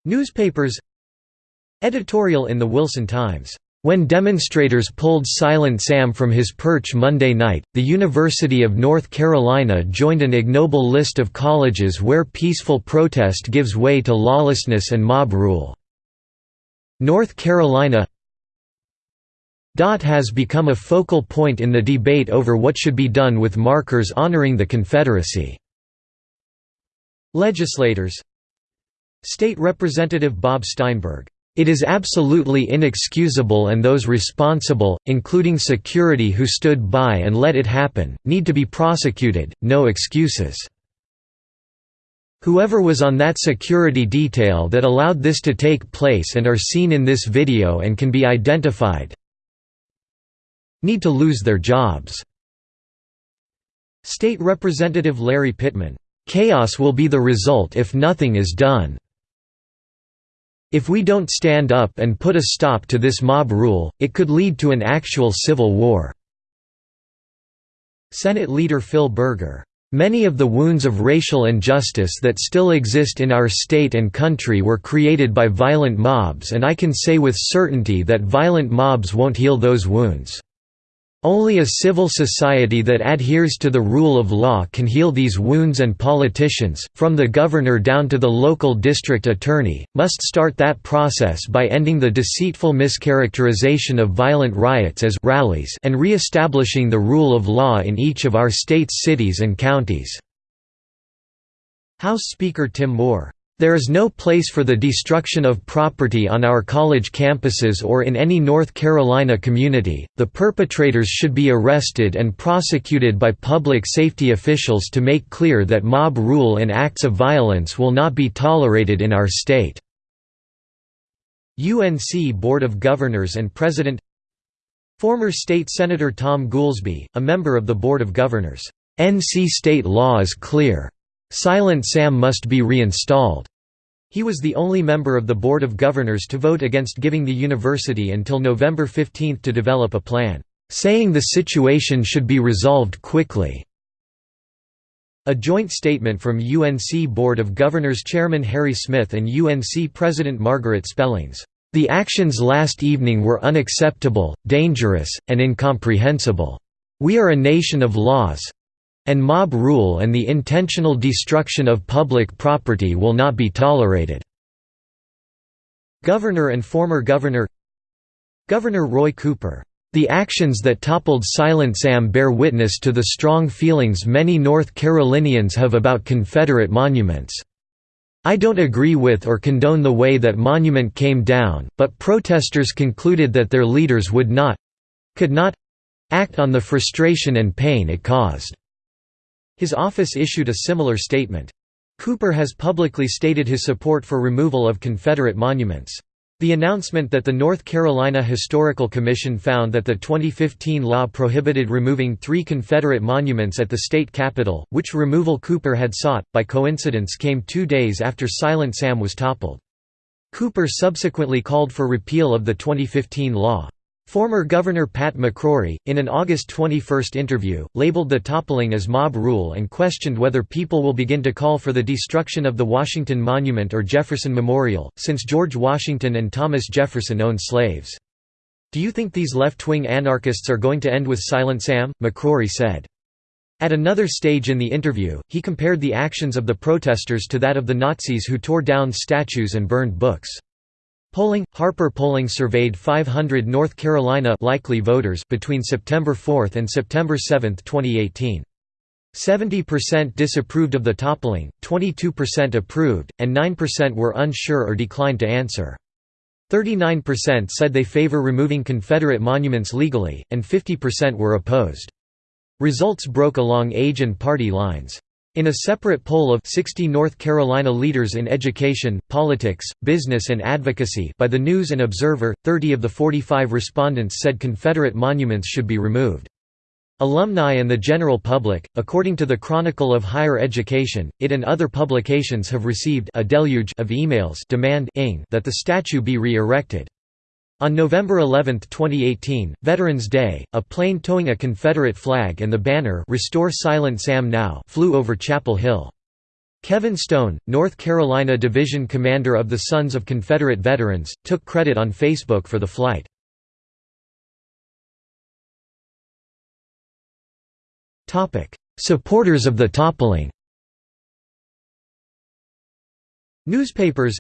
Newspapers. Editorial in the Wilson Times when demonstrators pulled Silent Sam from his perch Monday night, the University of North Carolina joined an ignoble list of colleges where peaceful protest gives way to lawlessness and mob rule. North Carolina has become a focal point in the debate over what should be done with markers honoring the Confederacy. Legislators State Representative Bob Steinberg it is absolutely inexcusable and those responsible, including security who stood by and let it happen, need to be prosecuted, no excuses. Whoever was on that security detail that allowed this to take place and are seen in this video and can be identified need to lose their jobs." State Representative Larry Pittman, "...chaos will be the result if nothing is done." If we don't stand up and put a stop to this mob rule, it could lead to an actual civil war." Senate Leader Phil Berger, "...many of the wounds of racial injustice that still exist in our state and country were created by violent mobs and I can say with certainty that violent mobs won't heal those wounds." Only a civil society that adheres to the rule of law can heal these wounds and politicians, from the governor down to the local district attorney, must start that process by ending the deceitful mischaracterization of violent riots as rallies and re-establishing the rule of law in each of our state's cities and counties." House Speaker Tim Moore there is no place for the destruction of property on our college campuses or in any North Carolina community. The perpetrators should be arrested and prosecuted by public safety officials to make clear that mob rule and acts of violence will not be tolerated in our state. UNC Board of Governors and President Former State Senator Tom Goolsby, a member of the Board of Governors, NC state law is clear. Silent Sam must be reinstalled. He was the only member of the Board of Governors to vote against giving the university until November 15 to develop a plan, saying the situation should be resolved quickly. A joint statement from UNC Board of Governors Chairman Harry Smith and UNC President Margaret Spellings. The actions last evening were unacceptable, dangerous, and incomprehensible. We are a nation of laws, and mob rule and the intentional destruction of public property will not be tolerated." Governor and former Governor Governor Roy Cooper, "...the actions that toppled Silent Sam bear witness to the strong feelings many North Carolinians have about Confederate monuments. I don't agree with or condone the way that monument came down, but protesters concluded that their leaders would not—could not—act on the frustration and pain it caused." His office issued a similar statement. Cooper has publicly stated his support for removal of Confederate monuments. The announcement that the North Carolina Historical Commission found that the 2015 law prohibited removing three Confederate monuments at the state capitol, which removal Cooper had sought, by coincidence came two days after Silent Sam was toppled. Cooper subsequently called for repeal of the 2015 law. Former Governor Pat McCrory, in an August 21 interview, labeled the toppling as mob rule and questioned whether people will begin to call for the destruction of the Washington Monument or Jefferson Memorial, since George Washington and Thomas Jefferson owned slaves. Do you think these left-wing anarchists are going to end with Silent Sam? McCrory said. At another stage in the interview, he compared the actions of the protesters to that of the Nazis who tore down statues and burned books. Polling Harper Polling surveyed 500 North Carolina likely voters between September 4 and September 7, 2018. 70% disapproved of the toppling, 22% approved, and 9% were unsure or declined to answer. 39% said they favor removing Confederate monuments legally, and 50% were opposed. Results broke along age and party lines. In a separate poll of 60 North Carolina leaders in education, politics, business and advocacy by the News and Observer, 30 of the 45 respondents said Confederate monuments should be removed. Alumni and the general public, according to the Chronicle of Higher Education, it and other publications have received a deluge of emails demand that the statue be re-erected. On November 11, 2018, Veterans Day, a plane towing a Confederate flag and the banner Restore Silent Sam Now flew over Chapel Hill. Kevin Stone, North Carolina Division Commander of the Sons of Confederate Veterans, took credit on Facebook for the flight. Supporters of the toppling Newspapers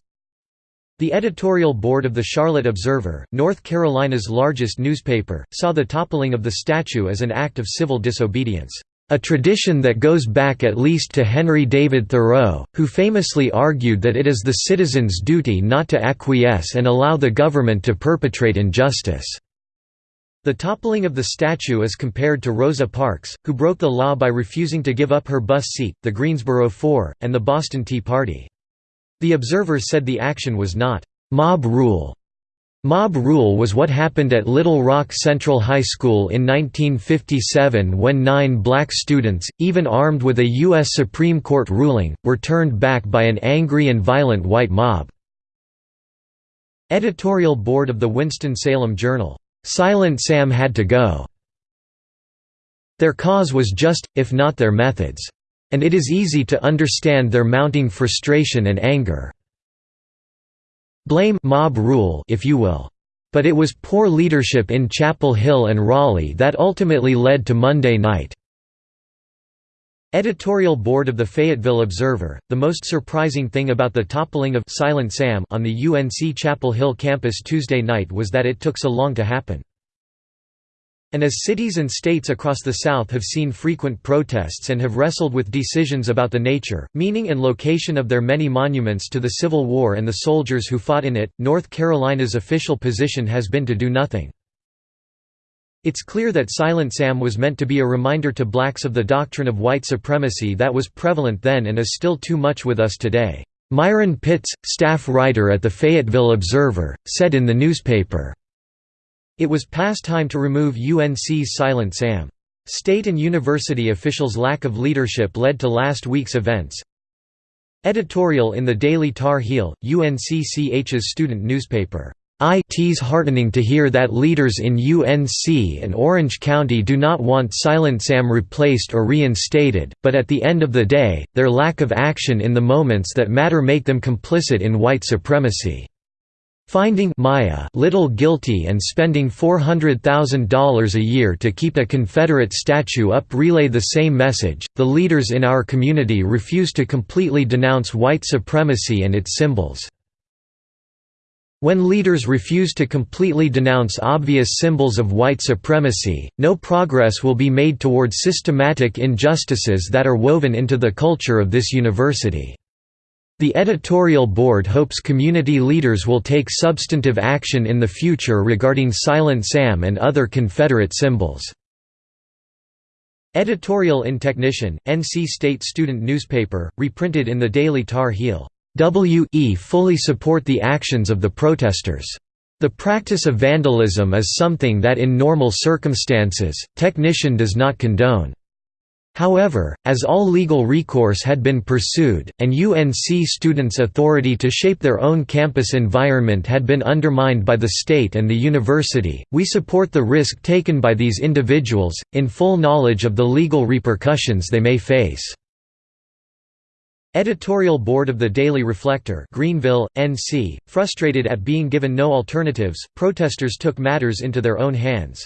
the editorial board of the Charlotte Observer, North Carolina's largest newspaper, saw the toppling of the statue as an act of civil disobedience, "...a tradition that goes back at least to Henry David Thoreau, who famously argued that it is the citizen's duty not to acquiesce and allow the government to perpetrate injustice." The toppling of the statue is compared to Rosa Parks, who broke the law by refusing to give up her bus seat, the Greensboro Four, and the Boston Tea Party. The Observer said the action was not «mob rule». Mob rule was what happened at Little Rock Central High School in 1957 when nine black students, even armed with a U.S. Supreme Court ruling, were turned back by an angry and violent white mob. Editorial Board of the Winston-Salem Journal. "'Silent Sam had to go. Their cause was just, if not their methods. And it is easy to understand their mounting frustration and anger. Blame mob rule if you will. But it was poor leadership in Chapel Hill and Raleigh that ultimately led to Monday night. Editorial Board of the Fayetteville Observer, the most surprising thing about the toppling of Silent Sam on the UNC Chapel Hill campus Tuesday night was that it took so long to happen. And as cities and states across the South have seen frequent protests and have wrestled with decisions about the nature, meaning and location of their many monuments to the Civil War and the soldiers who fought in it, North Carolina's official position has been to do nothing. It's clear that Silent Sam was meant to be a reminder to blacks of the doctrine of white supremacy that was prevalent then and is still too much with us today. Myron Pitts, staff writer at the Fayetteville Observer, said in the newspaper, it was past time to remove UNC's Silent Sam. State and university officials' lack of leadership led to last week's events. Editorial in the Daily Tar Heel, UNCCH's student newspaper. It's heartening to hear that leaders in UNC and Orange County do not want Silent Sam replaced or reinstated, but at the end of the day, their lack of action in the moments that matter make them complicit in white supremacy. Finding Maya little guilty and spending $400,000 a year to keep a Confederate statue up relay the same message. The leaders in our community refuse to completely denounce white supremacy and its symbols. When leaders refuse to completely denounce obvious symbols of white supremacy, no progress will be made toward systematic injustices that are woven into the culture of this university. The editorial board hopes community leaders will take substantive action in the future regarding Silent Sam and other Confederate symbols. Editorial in Technician, NC State student newspaper, reprinted in the Daily Tar Heel. W.E. fully support the actions of the protesters. The practice of vandalism is something that in normal circumstances, Technician does not condone. However, as all legal recourse had been pursued, and UNC students' authority to shape their own campus environment had been undermined by the state and the university, we support the risk taken by these individuals, in full knowledge of the legal repercussions they may face. Editorial Board of the Daily Reflector Greenville, NC, frustrated at being given no alternatives, protesters took matters into their own hands.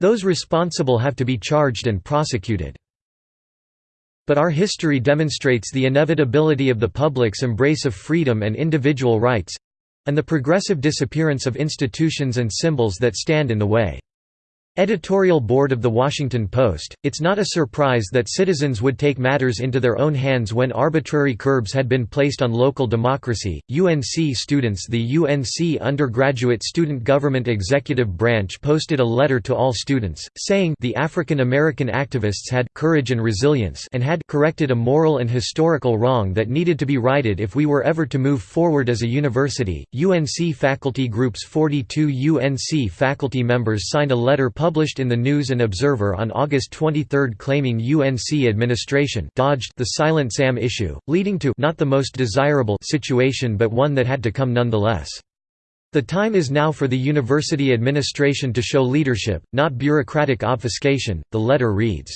Those responsible have to be charged and prosecuted. But our history demonstrates the inevitability of the public's embrace of freedom and individual rights—and the progressive disappearance of institutions and symbols that stand in the way. Editorial Board of The Washington Post, it's not a surprise that citizens would take matters into their own hands when arbitrary curbs had been placed on local democracy. UNC students The UNC Undergraduate Student Government Executive Branch posted a letter to all students, saying the African American activists had courage and resilience and had corrected a moral and historical wrong that needed to be righted if we were ever to move forward as a university. UNC faculty groups 42 UNC faculty members signed a letter published in the News and Observer on August 23 claiming UNC administration dodged the Silent Sam issue, leading to not the most desirable situation but one that had to come nonetheless. The time is now for the university administration to show leadership, not bureaucratic obfuscation, the letter reads.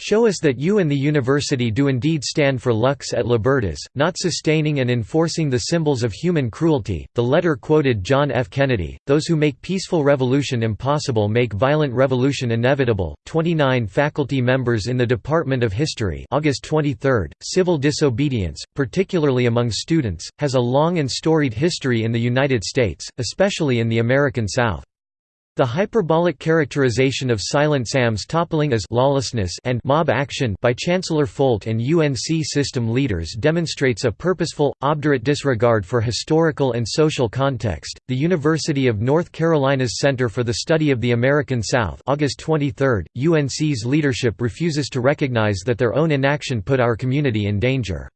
Show us that you and the university do indeed stand for lux et libertas, not sustaining and enforcing the symbols of human cruelty. The letter quoted John F. Kennedy Those who make peaceful revolution impossible make violent revolution inevitable. 29 faculty members in the Department of History, August 23. Civil disobedience, particularly among students, has a long and storied history in the United States, especially in the American South. The hyperbolic characterization of Silent Sam's toppling as lawlessness and mob action by Chancellor Folt and UNC system leaders demonstrates a purposeful, obdurate disregard for historical and social context. The University of North Carolina's Center for the Study of the American South, August 23, UNC's leadership refuses to recognize that their own inaction put our community in danger.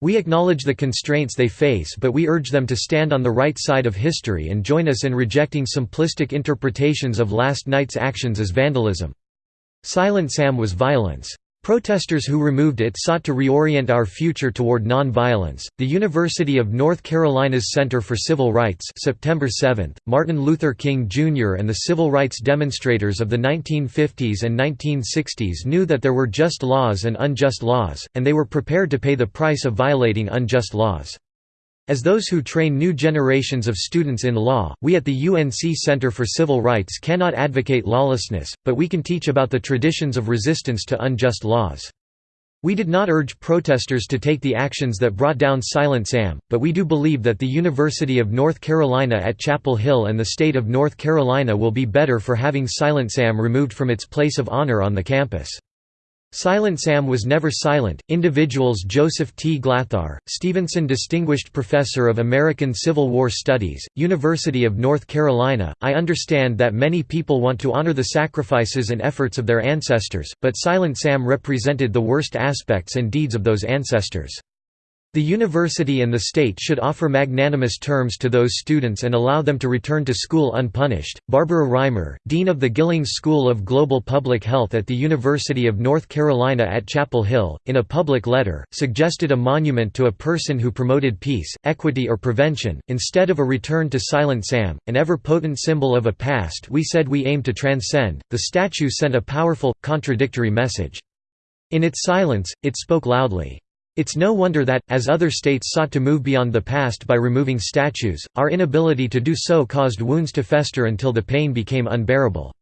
We acknowledge the constraints they face but we urge them to stand on the right side of history and join us in rejecting simplistic interpretations of last night's actions as vandalism. Silent Sam was violence. Protesters who removed it sought to reorient our future toward non-violence. The University of North Carolina's Center for Civil Rights, September 7. Martin Luther King Jr. and the civil rights demonstrators of the 1950s and 1960s knew that there were just laws and unjust laws, and they were prepared to pay the price of violating unjust laws. As those who train new generations of students in law, we at the UNC Center for Civil Rights cannot advocate lawlessness, but we can teach about the traditions of resistance to unjust laws. We did not urge protesters to take the actions that brought down Silent Sam, but we do believe that the University of North Carolina at Chapel Hill and the state of North Carolina will be better for having Silent Sam removed from its place of honor on the campus. Silent Sam was never silent. Individuals Joseph T. Glatthaar, Stevenson Distinguished Professor of American Civil War Studies, University of North Carolina. I understand that many people want to honor the sacrifices and efforts of their ancestors, but Silent Sam represented the worst aspects and deeds of those ancestors. The university and the state should offer magnanimous terms to those students and allow them to return to school unpunished. Barbara Rimer, Dean of the Gillings School of Global Public Health at the University of North Carolina at Chapel Hill, in a public letter, suggested a monument to a person who promoted peace, equity, or prevention, instead of a return to Silent Sam, an ever potent symbol of a past we said we aim to transcend. The statue sent a powerful, contradictory message. In its silence, it spoke loudly. It's no wonder that, as other states sought to move beyond the past by removing statues, our inability to do so caused wounds to fester until the pain became unbearable.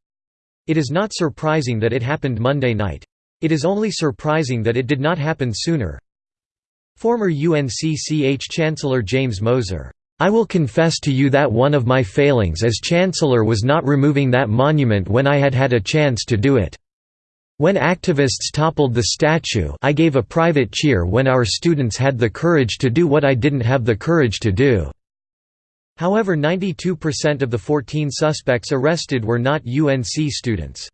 It is not surprising that it happened Monday night. It is only surprising that it did not happen sooner. Former UNCCH Chancellor James Moeser, "...I will confess to you that one of my failings as Chancellor was not removing that monument when I had had a chance to do it." When activists toppled the statue I gave a private cheer when our students had the courage to do what I didn't have the courage to do." However 92% of the 14 suspects arrested were not UNC students.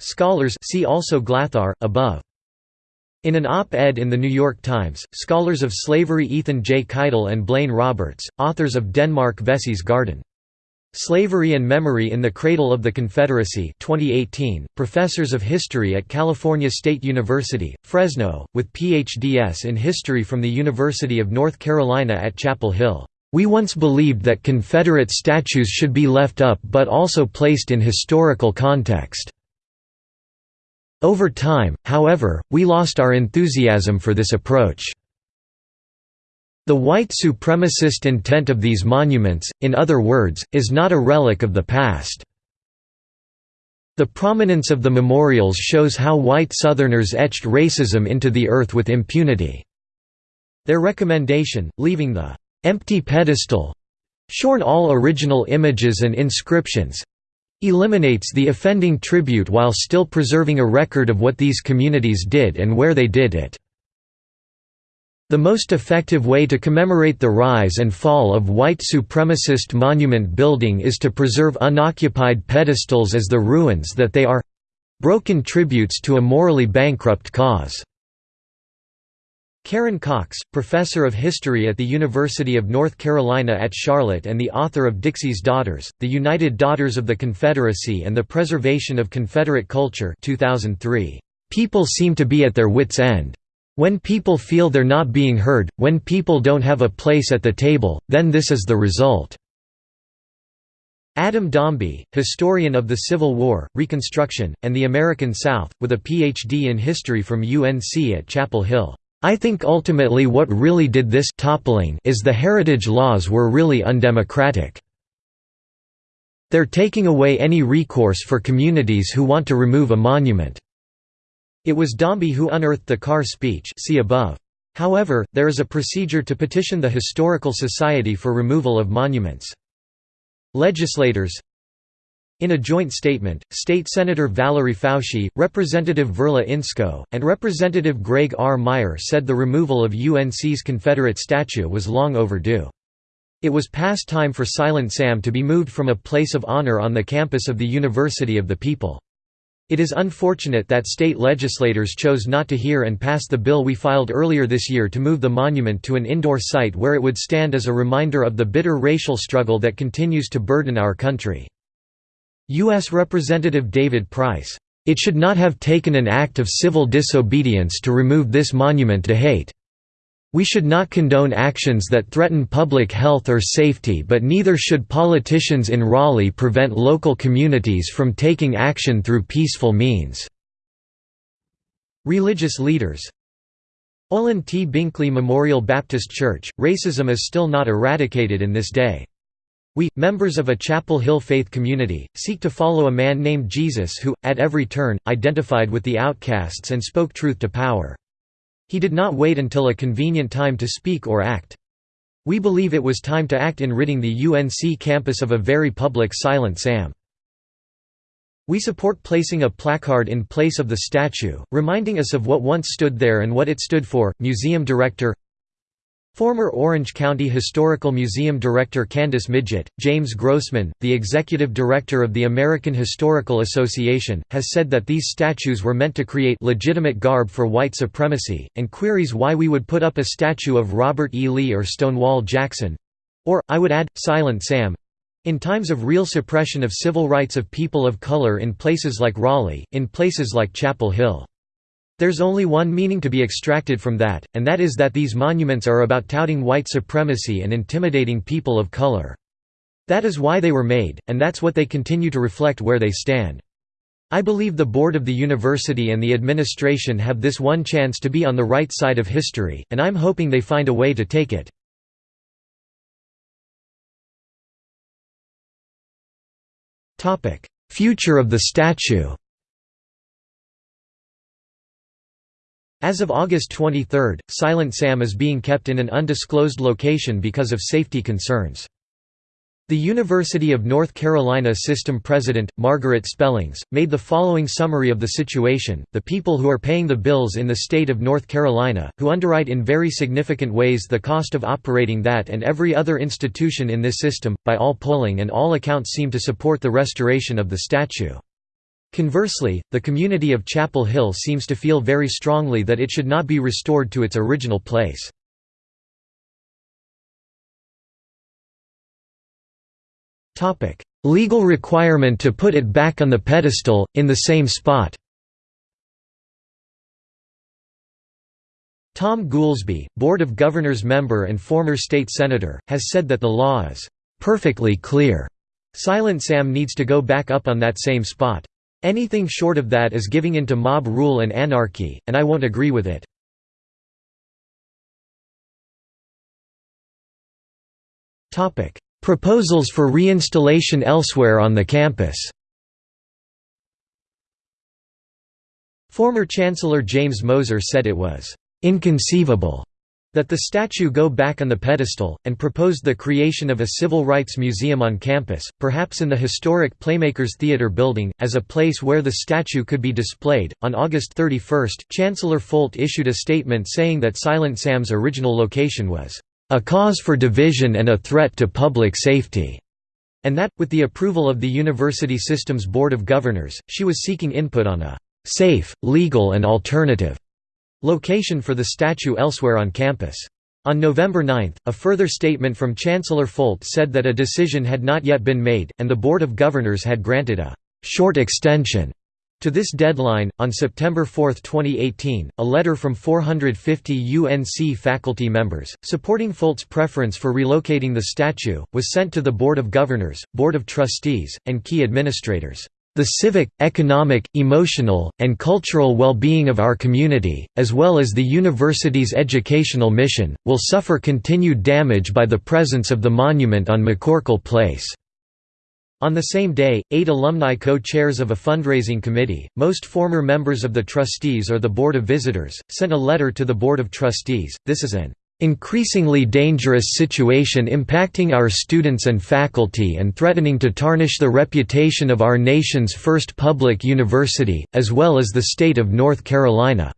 Scholars see also Glatthaar, above. In an op-ed in The New York Times, scholars of slavery Ethan J. Kytle and Blain Roberts, authors of Denmark Vesey's Garden. Slavery and Memory in the Cradle of the Confederacy 2018, professors of history at California State University, Fresno, with PhDs in history from the University of North Carolina at Chapel Hill. We once believed that Confederate statues should be left up but also placed in historical context. Over time, however, we lost our enthusiasm for this approach. The white supremacist intent of these monuments, in other words, is not a relic of the past. The prominence of the memorials shows how white Southerners etched racism into the earth with impunity. Their recommendation, leaving the empty pedestal shorn all original images and inscriptions eliminates the offending tribute while still preserving a record of what these communities did and where they did it. The most effective way to commemorate the rise and fall of white supremacist monument building is to preserve unoccupied pedestals as the ruins that they are—broken tributes to a morally bankrupt cause. Karen Cox, professor of history at the University of North Carolina at Charlotte and the author of Dixie's Daughters, The United Daughters of the Confederacy and the Preservation of Confederate Culture 2003. People seem to be at their wits' end. When people feel they're not being heard, when people don't have a place at the table, then this is the result." Adam Domby, historian of the Civil War, Reconstruction, and the American South, with a Ph.D. in history from UNC at Chapel Hill. I think ultimately what really did this toppling is the heritage laws were really undemocratic. They're taking away any recourse for communities who want to remove a monument. It was Domby who unearthed the Carr speech see above. However, there is a procedure to petition the Historical Society for removal of monuments. Legislators In a joint statement, State Senator Valerie Foushee, Representative Verla Insko, and Representative Greg R. Meyer said the removal of UNC's Confederate statue was long overdue. It was past time for Silent Sam to be moved from a place of honor on the campus of the University of the People. It is unfortunate that state legislators chose not to hear and pass the bill we filed earlier this year to move the monument to an indoor site where it would stand as a reminder of the bitter racial struggle that continues to burden our country. U.S. Representative David Price, "...it should not have taken an act of civil disobedience to remove this monument to hate." We should not condone actions that threaten public health or safety but neither should politicians in Raleigh prevent local communities from taking action through peaceful means." Religious leaders Olin T. Binkley Memorial Baptist Church, racism is still not eradicated in this day. We, members of a Chapel Hill faith community, seek to follow a man named Jesus who, at every turn, identified with the outcasts and spoke truth to power. He did not wait until a convenient time to speak or act. We believe it was time to act in ridding the UNC campus of a very public Silent Sam. We support placing a placard in place of the statue, reminding us of what once stood there and what it stood for. Museum director Former Orange County Historical Museum Director Candace Midgett, James Grossman, the executive director of the American Historical Association, has said that these statues were meant to create legitimate garb for white supremacy, and queries why we would put up a statue of Robert E. Lee or Stonewall Jackson—or, I would add, Silent Sam—in times of real suppression of civil rights of people of color in places like Raleigh, in places like Chapel Hill. There's only one meaning to be extracted from that, and that is that these monuments are about touting white supremacy and intimidating people of color. That is why they were made, and that's what they continue to reflect where they stand. I believe the board of the university and the administration have this one chance to be on the right side of history, and I'm hoping they find a way to take it. Future of the statue As of August 23, Silent Sam is being kept in an undisclosed location because of safety concerns. The University of North Carolina system president, Margaret Spellings, made the following summary of the situation, the people who are paying the bills in the state of North Carolina, who underwrite in very significant ways the cost of operating that and every other institution in this system, by all polling and all accounts seem to support the restoration of the statue. Conversely, the community of Chapel Hill seems to feel very strongly that it should not be restored to its original place. Legal requirement to put it back on the pedestal, in the same spot Tom Goolsby, Board of Governors member and former state senator, has said that the law is "...perfectly clear." Silent Sam needs to go back up on that same spot. Anything short of that is giving in to mob rule and anarchy, and I won't agree with it. Proposals for reinstallation elsewhere on the campus Former Chancellor James Moeser said it was "...inconceivable." that the statue go back on the pedestal, and proposed the creation of a civil rights museum on campus, perhaps in the historic Playmakers Theatre building, as a place where the statue could be displayed. On August 31, Chancellor Folt issued a statement saying that Silent Sam's original location was a cause for division and a threat to public safety, and that, with the approval of the university system's Board of Governors, she was seeking input on a safe, legal and alternative location for the statue elsewhere on campus. On November 9, a further statement from Chancellor Folt said that a decision had not yet been made, and the Board of Governors had granted a short extension to this deadline, on September 4, 2018, a letter from 450 UNC faculty members, supporting Folt's preference for relocating the statue, was sent to the Board of Governors, Board of Trustees, and key administrators. The civic, economic, emotional, and cultural well-being of our community, as well as the university's educational mission, will suffer continued damage by the presence of the monument on McCorkle Place. On the same day, eight alumni co-chairs of a fundraising committee, most former members of the trustees or the Board of Visitors, sent a letter to the Board of Trustees. This is an increasingly dangerous situation impacting our students and faculty and threatening to tarnish the reputation of our nation's first public university, as well as the state of North Carolina.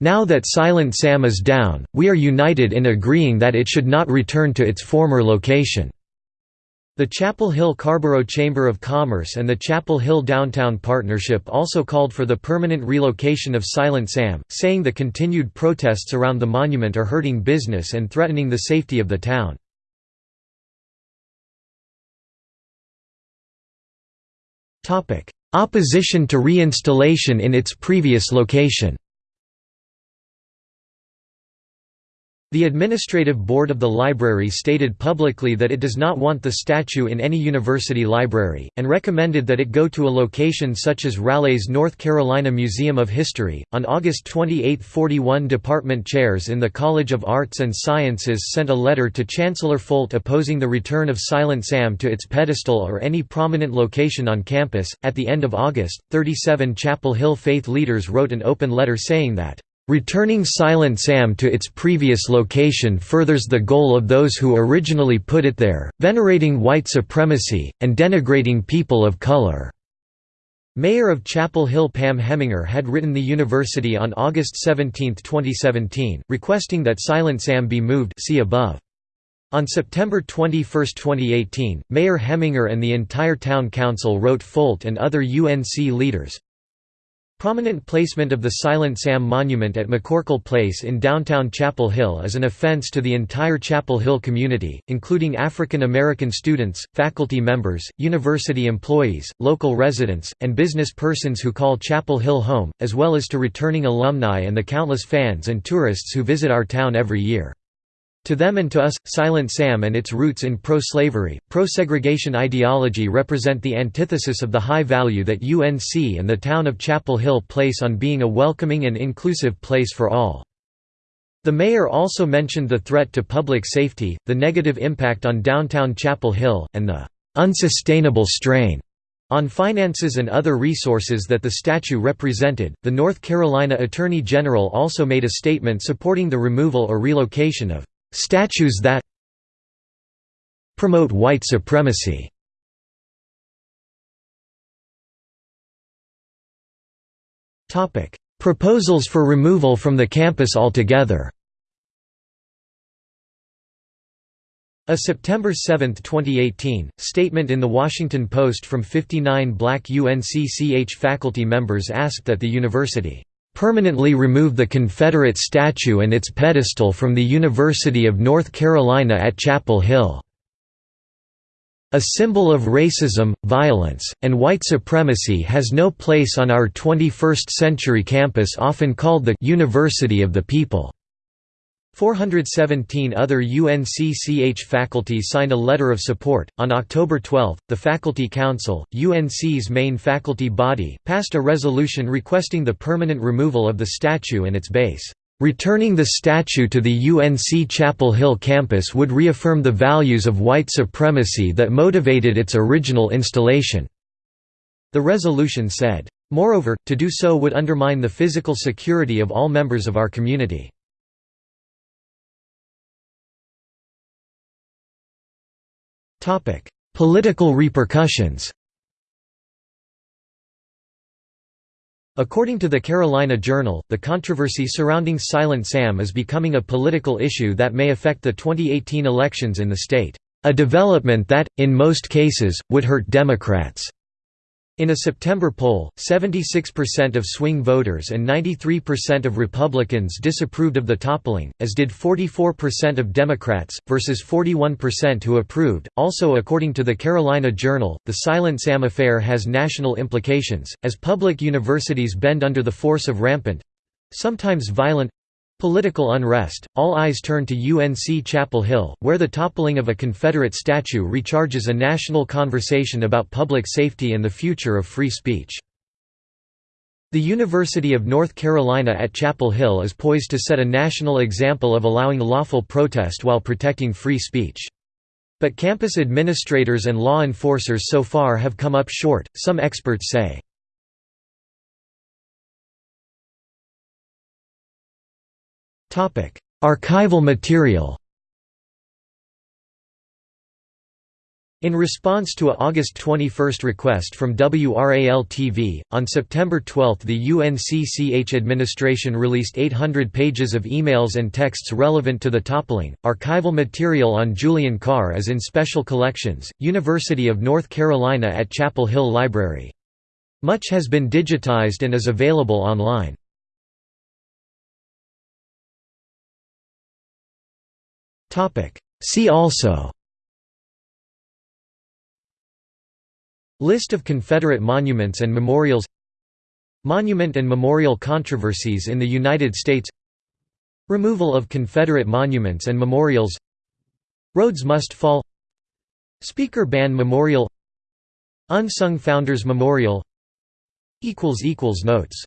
Now that Silent Sam is down, we are united in agreeing that it should not return to its former location. The Chapel Hill Carrboro Chamber of Commerce and the Chapel Hill Downtown Partnership also called for the permanent relocation of Silent Sam, saying the continued protests around the monument are hurting business and threatening the safety of the town. Opposition to reinstallation in its previous location The administrative board of the library stated publicly that it does not want the statue in any university library, and recommended that it go to a location such as Raleigh's North Carolina Museum of History. On August 28, 41 department chairs in the College of Arts and Sciences sent a letter to Chancellor Folt opposing the return of Silent Sam to its pedestal or any prominent location on campus. At the end of August, 37 Chapel Hill faith leaders wrote an open letter saying that Returning Silent Sam to its previous location furthers the goal of those who originally put it there, venerating white supremacy, and denigrating people of color." Mayor of Chapel Hill Pam Hemminger had written the university on August 17, 2017, requesting that Silent Sam be moved see above. On September 21, 2018, Mayor Hemminger and the entire town council wrote Folt and other UNC leaders, Prominent placement of the Silent Sam monument at McCorkle Place in downtown Chapel Hill is an offense to the entire Chapel Hill community, including African American students, faculty members, university employees, local residents, and business persons who call Chapel Hill home, as well as to returning alumni and the countless fans and tourists who visit our town every year. To them and to us, Silent Sam and its roots in pro-slavery, pro-segregation ideology represent the antithesis of the high value that UNC and the town of Chapel Hill place on being a welcoming and inclusive place for all. The mayor also mentioned the threat to public safety, the negative impact on downtown Chapel Hill, and the unsustainable strain on finances and other resources that the statue represented. The North Carolina Attorney General also made a statement supporting the removal or relocation of statues that promote white supremacy. Proposals for removal from the campus altogether A September 7, 2018, statement in The Washington Post from 59 black UNCCH faculty members asked that the university permanently remove the Confederate statue and its pedestal from the University of North Carolina at Chapel Hill. A symbol of racism, violence, and white supremacy has no place on our 21st-century campus often called the «University of the People». 417 other UNCCH faculty signed a letter of support. On October 12, the Faculty Council, UNC's main faculty body, passed a resolution requesting the permanent removal of the statue and its base. Returning the statue to the UNC Chapel Hill campus would reaffirm the values of white supremacy that motivated its original installation." The resolution said, "...moreover, to do so would undermine the physical security of all members of our community." Political repercussions According to the Carolina Journal, the controversy surrounding Silent Sam is becoming a political issue that may affect the 2018 elections in the state, a development that, in most cases, would hurt Democrats. In a September poll, 76% of swing voters and 93% of Republicans disapproved of the toppling, as did 44% of Democrats, versus 41% who approved. Also, according to the Carolina Journal, the Silent Sam affair has national implications, as public universities bend under the force of rampant sometimes violent Political unrest, all eyes turn to UNC Chapel Hill, where the toppling of a Confederate statue recharges a national conversation about public safety and the future of free speech. The University of North Carolina at Chapel Hill is poised to set a national example of allowing lawful protest while protecting free speech. But campus administrators and law enforcers so far have come up short, some experts say. Archival material In response to a August 21 request from WRAL-TV, on September 12 the UNCCH administration released 800 pages of emails and texts relevant to the toppling. Archival material on Julian Carr is in special collections, University of North Carolina at Chapel Hill Library. Much has been digitized and is available online. See also. List of Confederate monuments and memorials. Monument and memorial controversies in the United States. Removal of Confederate monuments and memorials. Rhodes Must Fall. Speaker Ban Memorial. Unsung Founders Memorial. Notes